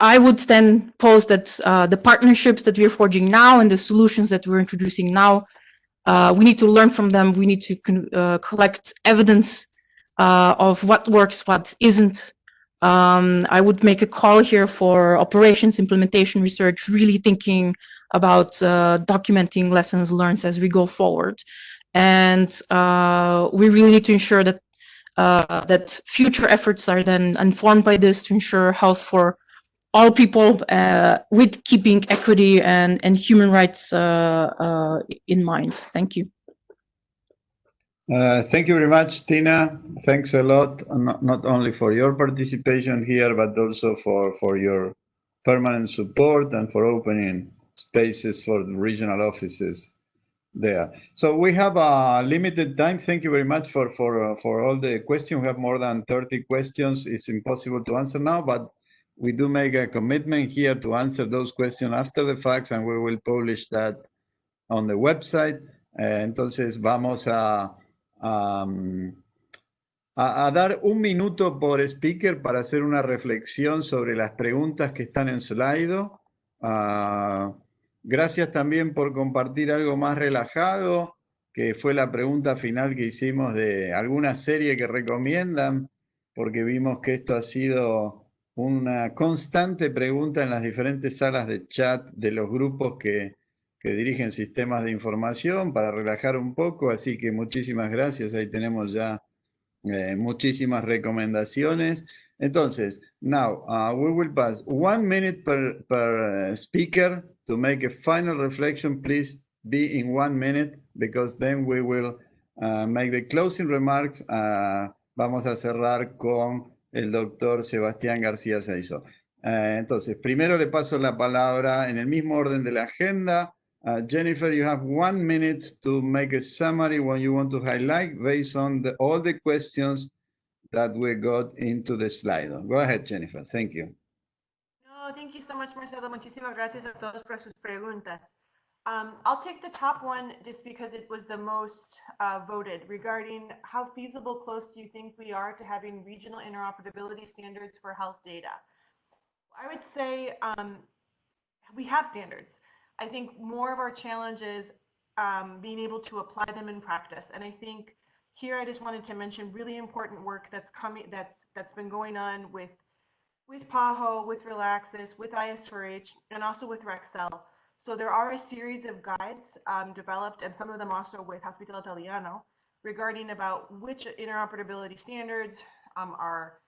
I would then pose that uh, the partnerships that we're forging now and the solutions that we're introducing now, uh, we need to learn from them. We need to uh, collect evidence uh, of what works, what isn't. Um, I would make a call here for operations, implementation research, really thinking about uh, documenting lessons learned as we go forward. And uh, we really need to ensure that that future efforts are then informed by this to ensure health for all people uh, with keeping equity and, and human rights uh, uh, in mind. Thank you. Uh, thank you very much, Tina. Thanks a lot, not, not only for your participation here, but also for, for your permanent support and for opening spaces for the regional offices there. So we have a limited time. Thank you very much for, for, uh, for all the questions. We have more than 30 questions. It's impossible to answer now, but we do make a commitment here to answer those questions after the facts and we will publish that on the website. Eh, entonces vamos a, a, dar un minuto por speaker para hacer una reflexión sobre las preguntas que están en Slido. Uh, gracias también por compartir algo más relajado, que fue la pregunta final que hicimos de alguna serie que recomiendan, porque vimos que esto ha sido una constante pregunta en las diferentes salas de chat de los grupos que, dirigen sistemas de información para relajar un poco, así que muchísimas gracias, ahí tenemos ya eh, muchísimas recomendaciones. Entonces, now uh, we will pass one minute per, per uh, speaker to make a final reflection. Please be in one minute because then we will uh, make the closing remarks. vamos a cerrar con el doctor Sebastián García Seizo. Eh, entonces, primero le paso la palabra en el mismo orden de la agenda. Uh, Jennifer, you have one minute to make a summary what you want to highlight based on the, all the questions that we got into the slide. Go ahead, Jennifer. Thank you. No, thank you so much, Marcelo. Muchísimas gracias a todos por sus preguntas. Um, I'll take the top one just because it was the most uh, voted regarding how feasible close do you think we are to having regional interoperability standards for health data? I would say um, we have standards. I think more of our challenge is um, being able to apply them in practice. And I think here I just wanted to mention really important work that's coming that's that's been going on with with PAHO, with RELACSIS, with IS4H, and also with RACSEL so there are a series of guides um, developed, and some of them also with Hospital Italiano, regarding about which interoperability standards um, are,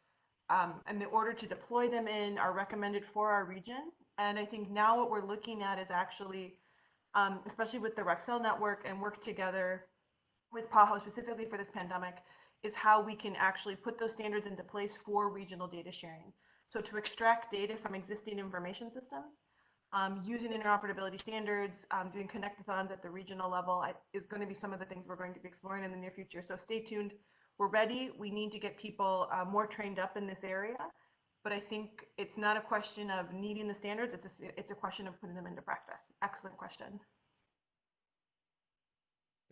um, and the order to deploy them in are recommended for our region. And I think now what we're looking at is actually, um, especially with the RACSEL network and work together with PAHO specifically for this pandemic, is how we can actually put those standards into place for regional data sharing. So to extract data from existing information systems um, using interoperability standards, um, doing connectathons at the regional level I, is going to be some of the things we're going to be exploring in the near future. So stay tuned. We're ready. We need to get people uh, more trained up in this area. But I think it's not a question of needing the standards. It's a, it's a question of putting them into practice. Excellent question.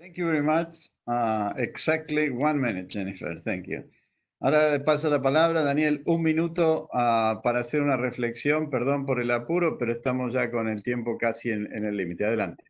Thank you very much. Uh, exactly one minute, Jennifer. Thank you. Ahora le paso la palabra, Daniel, un minuto uh, para hacer una reflexión. Perdón por el apuro, pero estamos ya con el tiempo casi en, en el límite. Adelante.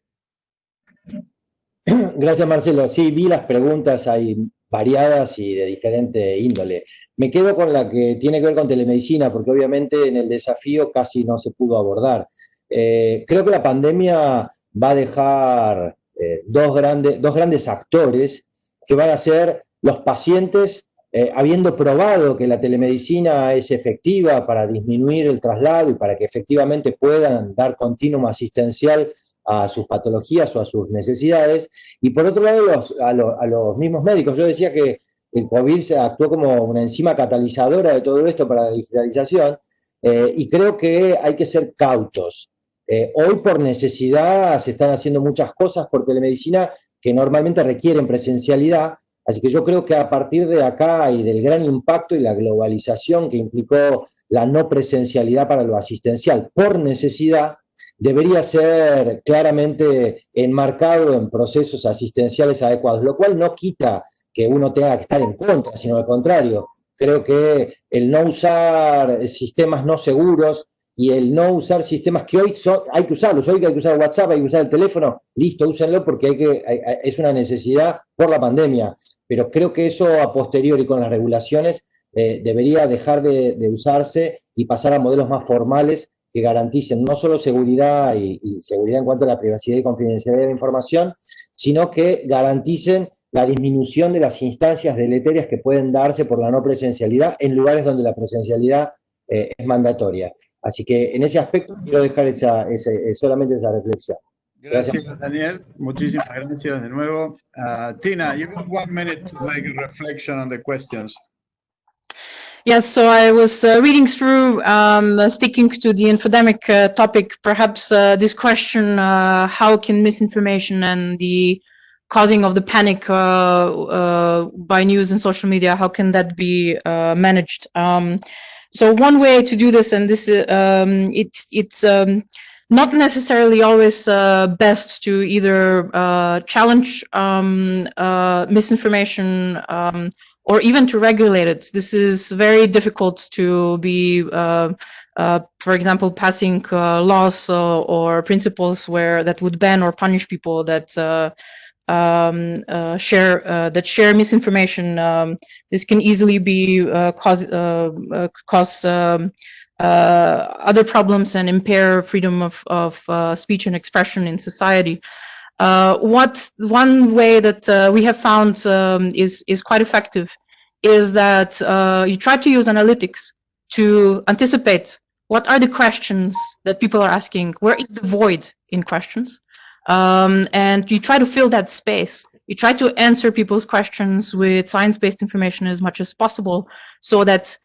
Gracias, Marcelo. Sí, vi las preguntas ahí variadas y de diferente índole. Me quedo con la que tiene que ver con telemedicina, porque obviamente en el desafío casi no se pudo abordar. Eh, creo que la pandemia va a dejar eh, dos, grandes, dos grandes actores que van a ser los pacientes eh, habiendo probado que la telemedicina es efectiva para disminuir el traslado y para que efectivamente puedan dar continuum asistencial a sus patologías o a sus necesidades, y por otro lado a, los mismos médicos. Yo decía que el COVID se actuó como una enzima catalizadora de todo esto para la digitalización, eh, y creo que hay que ser cautos. Eh, hoy por necesidad se están haciendo muchas cosas por telemedicina que normalmente requieren presencialidad, así que yo creo que a partir de acá y del gran impacto y la globalización que implicó la no presencialidad para lo asistencial por necesidad, debería ser claramente enmarcado en procesos asistenciales adecuados, lo cual no quita que uno tenga que estar en contra, sino al contrario, creo que el no usar sistemas no seguros y el no usar sistemas que hoy hay que usarlos, hoy hay que usar WhatsApp, hay que usar el teléfono, listo, úsenlo porque es una necesidad por la pandemia, pero creo que eso a posteriori con las regulaciones eh, debería dejar de, usarse y pasar a modelos más formales que garanticen no solo seguridad y, y seguridad en cuanto a la privacidad y confidencialidad de la información, sino que garanticen la disminución de las instancias deleterias que pueden darse por la no presencialidad en lugares donde la presencialidad eh, es mandatoria. Así que en ese aspecto quiero dejar esa, ese, solamente esa reflexión. Gracias, gracias, Daniel. Muchísimas gracias de nuevo. Uh, Tina, you have one minute to make a reflection on the questions. Yes, so I was uh, reading through, um, uh, sticking to the infodemic uh, topic, perhaps uh, this question, uh, how can misinformation and the causing of the panic uh, by news and social media, how can that be managed? Um, so one way to do this, and this um, it's it's um, not necessarily always best to either challenge um, misinformation um, or even to regulate it. This is very difficult to be, uh, uh, for example, passing uh, laws or principles where that would ban or punish people that um, uh, share uh, that share misinformation. Um, this can easily be uh, cause uh, uh, cause um, uh, other problems and impair freedom of of speech and expression in society. What one way that we have found um, is is quite effective is that you try to use analytics to anticipate what are the questions that people are asking, where is the void in questions, um, and you try to fill that space. You try to answer people's questions with science-based information as much as possible so that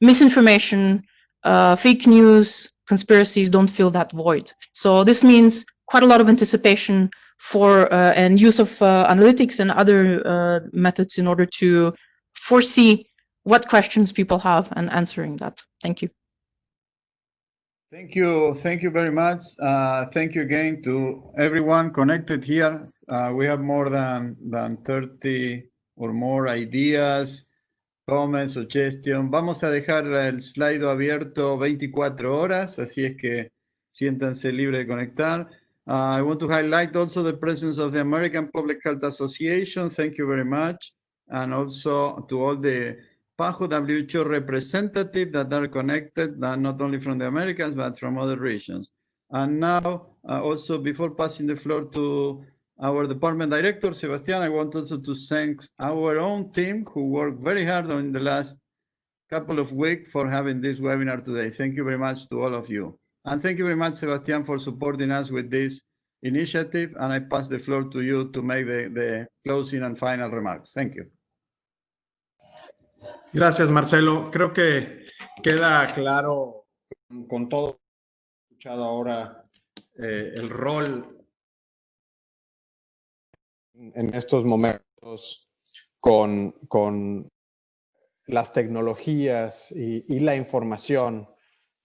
misinformation, uh, fake news, conspiracies don't fill that void. So this means quite a lot of anticipation for uh, and use of uh, analytics and other uh, methods in order to foresee what questions people have and answering that. Thank you. Thank you. Thank you very much. Uh, thank you again to everyone connected here. Uh, we have more than, than 30 or more ideas, comments, suggestions. Vamos a dejar el slide abierto 24 horas, así es que siéntanse libres de conectar. Uh, I want to highlight also the presence of the American Public Health Association. Thank you very much. And also to all the PAHO WHO representatives that are connected, not only from the Americas, but from other regions. And now, uh, also before passing the floor to our department director, Sebastian, I want also to thank our own team who worked very hard on the last couple of weeks for having this webinar today. Thank you very much to all of you. And thank you very much, Sebastian, for supporting us with this initiative. And I pass the floor to you to make the, the closing and final remarks. Thank you. Gracias, Marcelo. Creo que queda claro con todo escuchado ahora eh, el rol en estos momentos con, con las tecnologías y, la información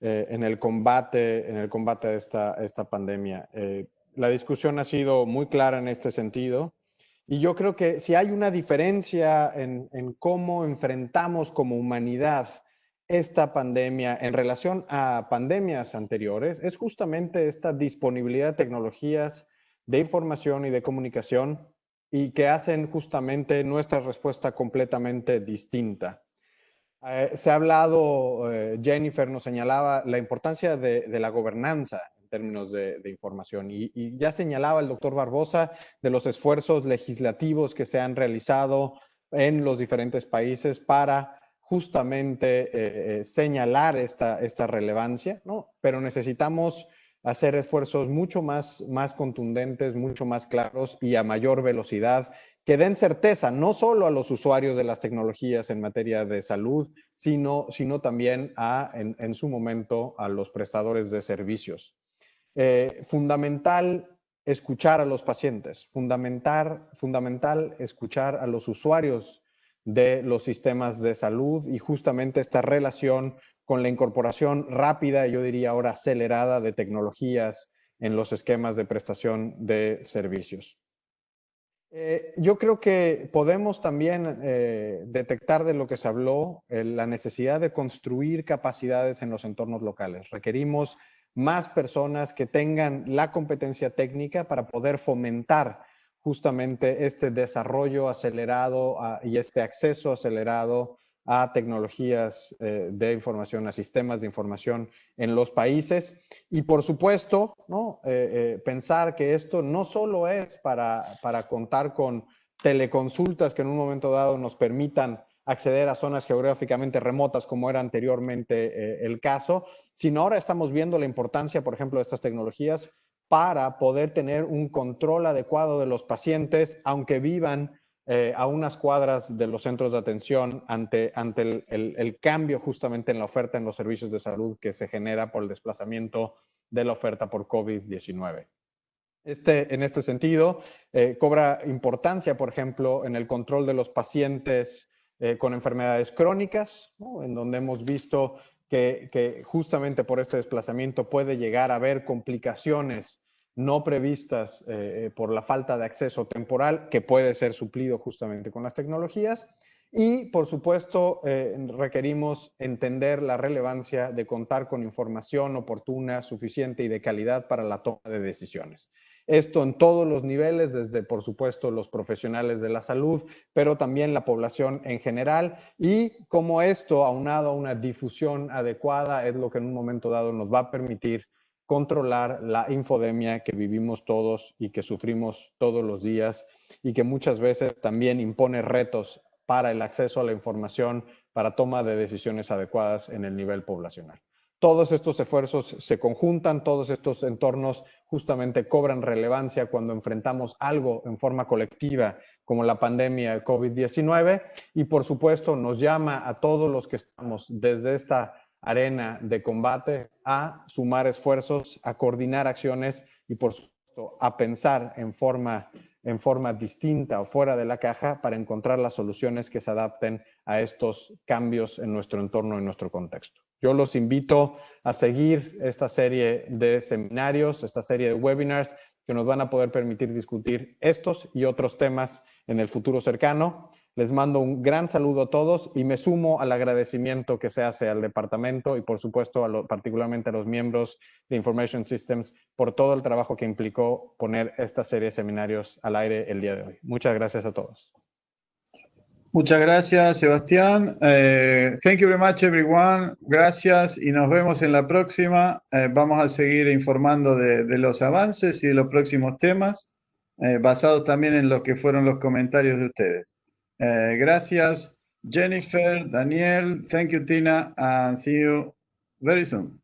eh, en el combate, en el combate a esta, esta pandemia. Eh, la discusión ha sido muy clara en este sentido. Y yo creo que si hay una diferencia en, cómo enfrentamos como humanidad esta pandemia en relación a pandemias anteriores, es justamente esta disponibilidad de tecnologías de información y de comunicación y que hacen justamente nuestra respuesta completamente distinta. Eh, se ha hablado, eh, Jennifer nos señalaba la importancia de, la gobernanza términos de, información. Y, ya señalaba el doctor Barbosa de los esfuerzos legislativos que se han realizado en los diferentes países para justamente eh, señalar esta, relevancia, ¿no? Pero necesitamos hacer esfuerzos mucho más contundentes, mucho más claros y a mayor velocidad que den certeza no solo a los usuarios de las tecnologías en materia de salud, sino, sino también a, en, en su momento a los prestadores de servicios. Eh, fundamental escuchar a los pacientes, fundamental, fundamental escuchar a los usuarios de los sistemas de salud y justamente esta relación con la incorporación rápida, yo diría ahora acelerada de tecnologías en los esquemas de prestación de servicios. Eh, yo creo que podemos también eh, detectar de lo que se habló eh, la necesidad de construir capacidades en los entornos locales. Requerimos más personas que tengan la competencia técnica para poder fomentar justamente este desarrollo acelerado ah, y este acceso acelerado a tecnologías eh, de información, a sistemas de información en los países. Y por supuesto, ¿no? Eh, eh, pensar que esto no solo es para, para contar con teleconsultas que en un momento dado nos permitan acceder a zonas geográficamente remotas como era anteriormente el caso, sino ahora estamos viendo la importancia, por ejemplo, de estas tecnologías para poder tener un control adecuado de los pacientes, aunque vivan eh, a unas cuadras de los centros de atención ante, ante el, cambio justamente en la oferta en los servicios de salud que se genera por el desplazamiento de la oferta por COVID-19. Este, en este sentido, eh, cobra importancia, por ejemplo, en el control de los pacientes eh, con enfermedades crónicas, en donde hemos visto que, justamente por este desplazamiento puede llegar a haber complicaciones no previstas eh, por la falta de acceso temporal, que puede ser suplido justamente con las tecnologías. Y, por supuesto, eh, requerimos entender la relevancia de contar con información oportuna, suficiente y de calidad para la toma de decisiones. Esto en todos los niveles, desde, por supuesto, los profesionales de la salud, pero también la población en general. Y como esto, aunado a una difusión adecuada, es lo que en un momento dado nos va a permitir controlar la infodemia que vivimos todos y que sufrimos todos los días y que muchas veces también impone retos para el acceso a la información, para toma de decisiones adecuadas en el nivel poblacional. Todos estos esfuerzos se conjuntan, todos estos entornos justamente cobran relevancia cuando enfrentamos algo en forma colectiva como la pandemia de COVID-19 y por supuesto nos llama a todos los que estamos desde esta arena de combate a sumar esfuerzos, a coordinar acciones y por supuesto a pensar en forma, en forma distinta o fuera de la caja para encontrar las soluciones que se adapten a estos cambios en nuestro entorno, en nuestro contexto. Yo los invito a seguir esta serie de seminarios, esta serie de webinars que nos van a poder permitir discutir estos y otros temas en el futuro cercano. Les mando un gran saludo a todos y me sumo al agradecimiento que se hace al departamento y por supuesto a particularmente a los miembros de Information Systems por todo el trabajo que implicó poner esta serie de seminarios al aire el día de hoy. Muchas gracias a todos. Muchas gracias, Sebastián. Eh, thank you very much, everyone. Gracias y nos vemos en la próxima. Eh, vamos a seguir informando de, los avances y de los próximos temas, eh, basados también en lo que fueron los comentarios de ustedes. Uh, gracias, Jennifer, Daniel. Thank you, Tina, and see you very soon.